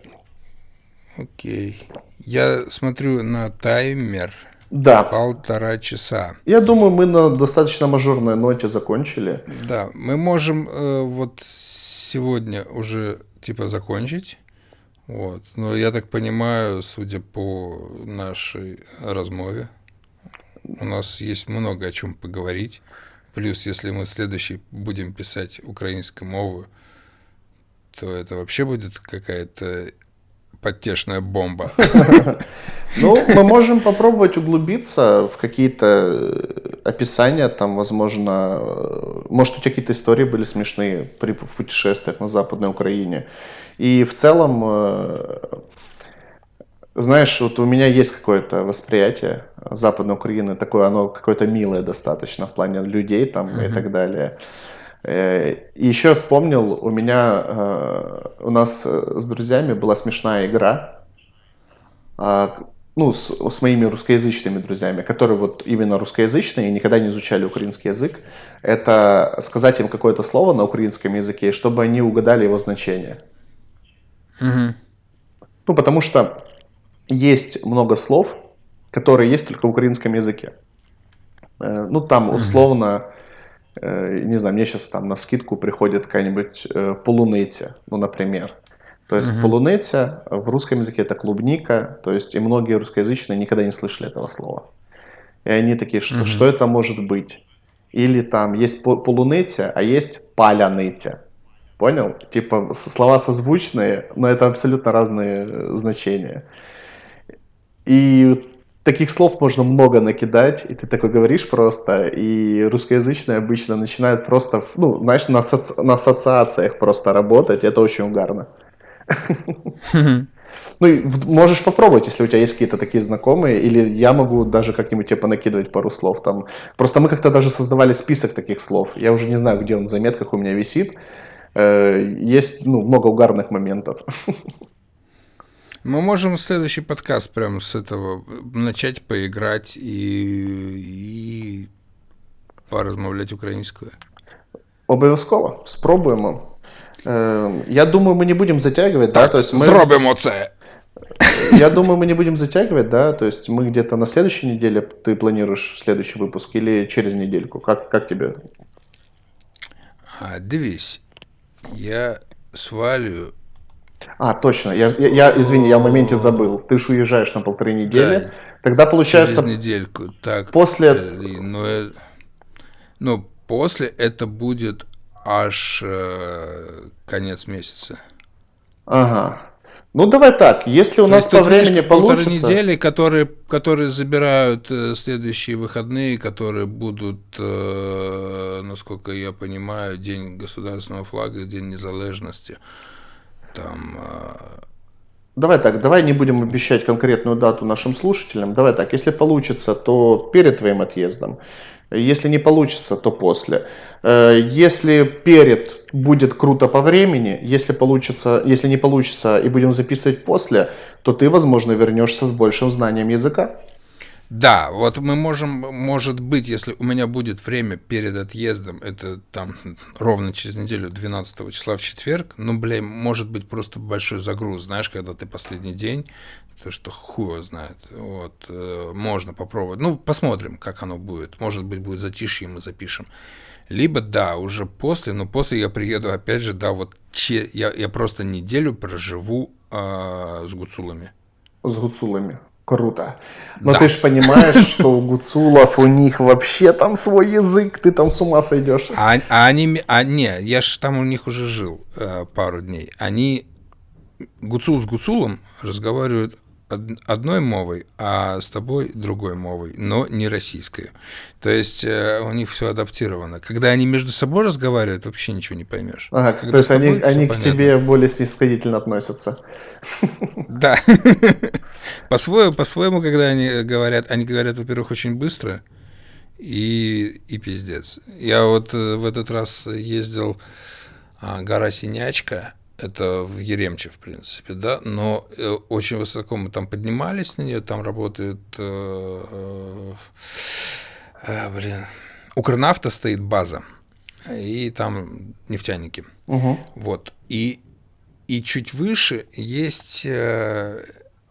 Окей. Я смотрю на таймер. Да. Полтора часа. Я думаю, мы на достаточно мажорной ноте закончили. Да, мы можем э, вот сегодня уже типа закончить. Вот. Но я так понимаю, судя по нашей размове, у нас есть много о чем поговорить. Плюс, если мы следующий будем писать украинскую мову, то это вообще будет какая-то подтешная бомба. Ну, мы можем попробовать углубиться в какие-то э, описания, там, возможно, э, может, у тебя какие-то истории были смешные при, в путешествиях на Западной Украине. И в целом э, знаешь, вот у меня есть какое-то восприятие Западной Украины, такое оно какое-то милое достаточно в плане людей там mm-hmm. и так далее. Э, еще вспомнил, у меня, э, у нас с друзьями была смешная игра, а, ну, с, с моими русскоязычными друзьями, которые вот именно русскоязычные и никогда не изучали украинский язык, это сказать им какое-то слово на украинском языке, чтобы они угадали его значение. Угу. Ну, потому что есть много слов, которые есть только в украинском языке. Э, ну, там условно, э, не знаю, мне сейчас там на скидку приходит какая-нибудь э, полуниця, ну, например. То есть uh-huh. полуниця в русском языке это клубника, то есть и многие русскоязычные никогда не слышали этого слова. И они такие, что, uh-huh. что это может быть? Или там есть полуниця, а есть паляниця. Понял? Типа слова созвучные, но это абсолютно разные значения. И таких слов можно много накидать, и ты такой говоришь просто, и русскоязычные обычно начинают просто, ну, знаешь, на, асоци... на ассоциациях просто работать, это очень угарно. Ну, можешь попробовать, если у тебя есть какие-то такие знакомые, или я могу даже как-нибудь тебе понакидывать пару слов там. Просто мы как-то даже создавали список таких слов. Я уже не знаю, где он в заметках у меня висит. Э, есть, ну, много угарных моментов. Мы можем следующий подкаст прямо с этого начать поиграть и, и поразмовлять українською. Обов'язково спробуємо. Э, я думаю, мы не будем затягивать, так, да? То есть мы... Зробимо це. Я думаю, мы не будем затягивать, да? То есть мы где-то на следующей неделе ты планируешь следующий выпуск или через недельку? Как, как тебе? А, дивись, я свалю а, точно. Я, я, я, извини, я в моменте забыл. Ты же уезжаешь на полторы недели. Да, Тогда получается... Через недельку. Так. После... Ну, э, ну, после это будет аж э, конец месяца. Ага. Ну давай так, если у То нас по времени получится... полторы недели, которые, которые забирают э, следующие выходные, которые будут, э, насколько я понимаю, День государственного флага, День незалежности там... А, давай так, давай не будем обещать конкретную дату нашим слушателям. Давай так, если получится, то перед твоим отъездом. Если не получится, то после. Э, если перед будет круто по времени, если получится, если не получится и будем записывать после, то ты, возможно, вернешься с большим знанием языка. Да, вот мы можем, может быть, если у меня будет время перед отъездом, это там ровно через неделю, 12 числа в четверг, ну, блин, может быть просто большой загруз, знаешь, когда ты последний день, то что хуй его знает, вот, э, можно попробовать, ну, посмотрим, как оно будет, может быть, будет затишье, мы запишем. Либо, да, уже после, но после я приеду, опять же, да, вот че, я, я просто неделю проживу э, с гуцулами. С гуцулами. Круто. Но Да. ты же понимаешь, что у гуцулов у них вообще там свой язык, ты там с ума сойдешь. А, а они, а не, я ж там у них уже жил э, пару дней. Они гуцул с гуцулом разговаривают од- одной мовой, а с тобой другой мовой, но не российской. То есть э, у них все адаптировано. Когда они между собой разговаривают, вообще ничего не поймешь. Ага, Когда то есть они, они к понятно. тебе более снисходительно относятся. Да. По-своему, по-своему, когда они говорят, они говорят, во-первых, очень быстро и, и пиздец. Я вот э, в этот раз ездил а, гора Синячка, это в Еремче, в принципе, да, но э, очень высоко мы там поднимались на нее, там работает, э, э, э, блин, Укрнафта стоит база, и там нефтяники. Мгм. Вот. И, и чуть выше есть э,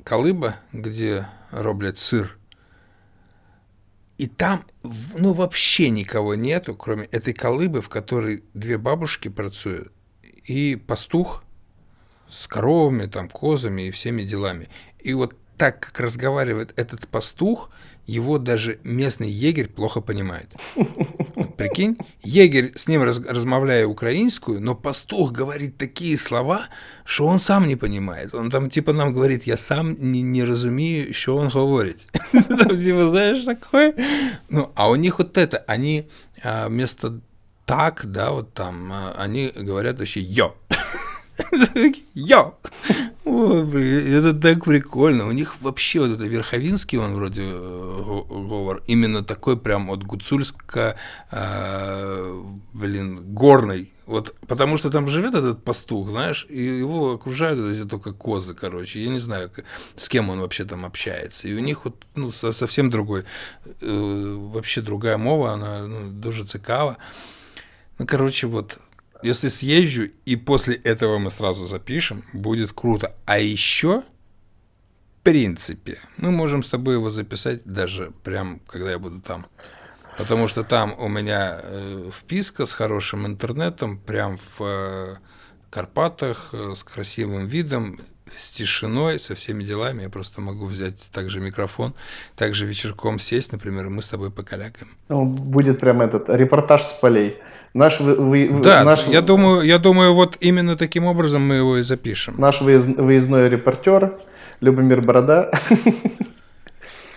колыба, где роблят сыр. И там, ну, вообще никого нету, кроме этой колыбы, в которой две бабушки працуют, и пастух с коровами, там, козами и всеми делами. И вот так, как разговаривает этот пастух, его даже местный егерь плохо понимает. Вот прикинь, егерь с ним раз, размовляя украинскую, но пастух говорит такие слова, что он сам не понимает. Он там типа нам говорит, я сам не, не разумею, что он говорит. Там, Типа, знаешь, такое. Ну, а у них вот это, они а, вместо так, да, вот там, а, они говорят вообще йо. Йо! Ой, блин, это так прикольно. У них вообще вот это Верховинский, он вроде э, го- говор, именно такой прям вот гуцульско, э, блин, горный. Вот, потому что там живет этот пастух, знаешь, и его окружают эти только козы, короче. Я не знаю, с кем он вообще там общается. И у них вот ну, со- совсем другой, э, вообще другая мова, она ну, дуже цікава. Ну, короче, вот, если съезжу, и после этого мы сразу запишем, будет круто. А еще, в принципе, мы можем с тобой его записать даже прям, когда я буду там. Потому что там у меня э, вписка с хорошим интернетом, прям в э, Карпатах, э, с красивым видом, с тишиной, со всеми делами. Я просто могу взять также микрофон, также вечерком сесть, например, и мы с тобой покалякаем. Ну, Будет прям этот репортаж с полей. Наш, вы- вы- Да, наш, я думаю, я думаю, вот именно таким образом мы его и запишем. наш выезд- выездной репортер Любомир Борода.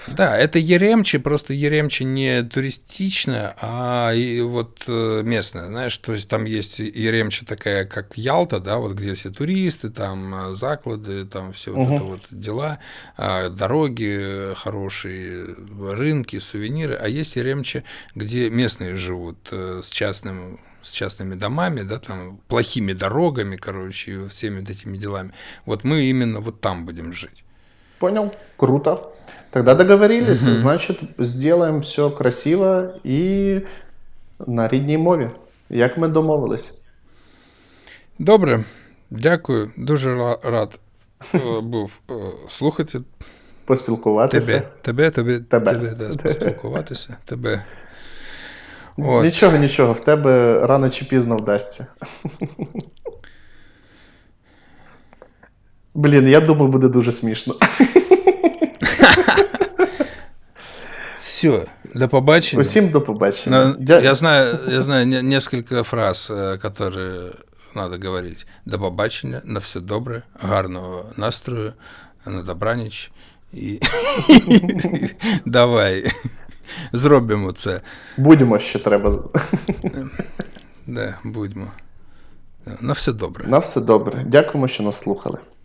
Да, это Еремче, просто Еремче не туристичная, а и вот э, местная, знаешь, то есть там есть Еремче такая, как Ялта, да, вот где все туристы, там э, заклады, там все вот Мгм. это вот дела, а, дороги хорошие, рынки, сувениры, а есть Еремче, где местные живут э, с частным с частными домами, да, там плохими дорогами, короче, всеми вот этими делами. Вот мы именно вот там будем жить. Понял? Круто. Тогда договорились. Мгм. Значит, сделаем все красиво і на рідній мові. Як ми домовились. Добре, дякую. Дуже рад е, був е, слухати Поспілкуватися. тебе, тебе, тебе, Тебе. тебе да, поспілкуватися. Тебе. От. Нічого, нічого, в тебе рано чи пізно вдасться. Блін, я думаю, буде дуже смішно. Все, до побачення. Усім до побачення. Но Дя- я знаю, я знаю несколько фраз, э, которые надо говорить. До побачення, на все добре, гарного настрою, на добраніч. І давай. Зробимо це. Будемо ще треба. Да, будьмо. На все добре. На все добре. Дякуємо, що нас слухали.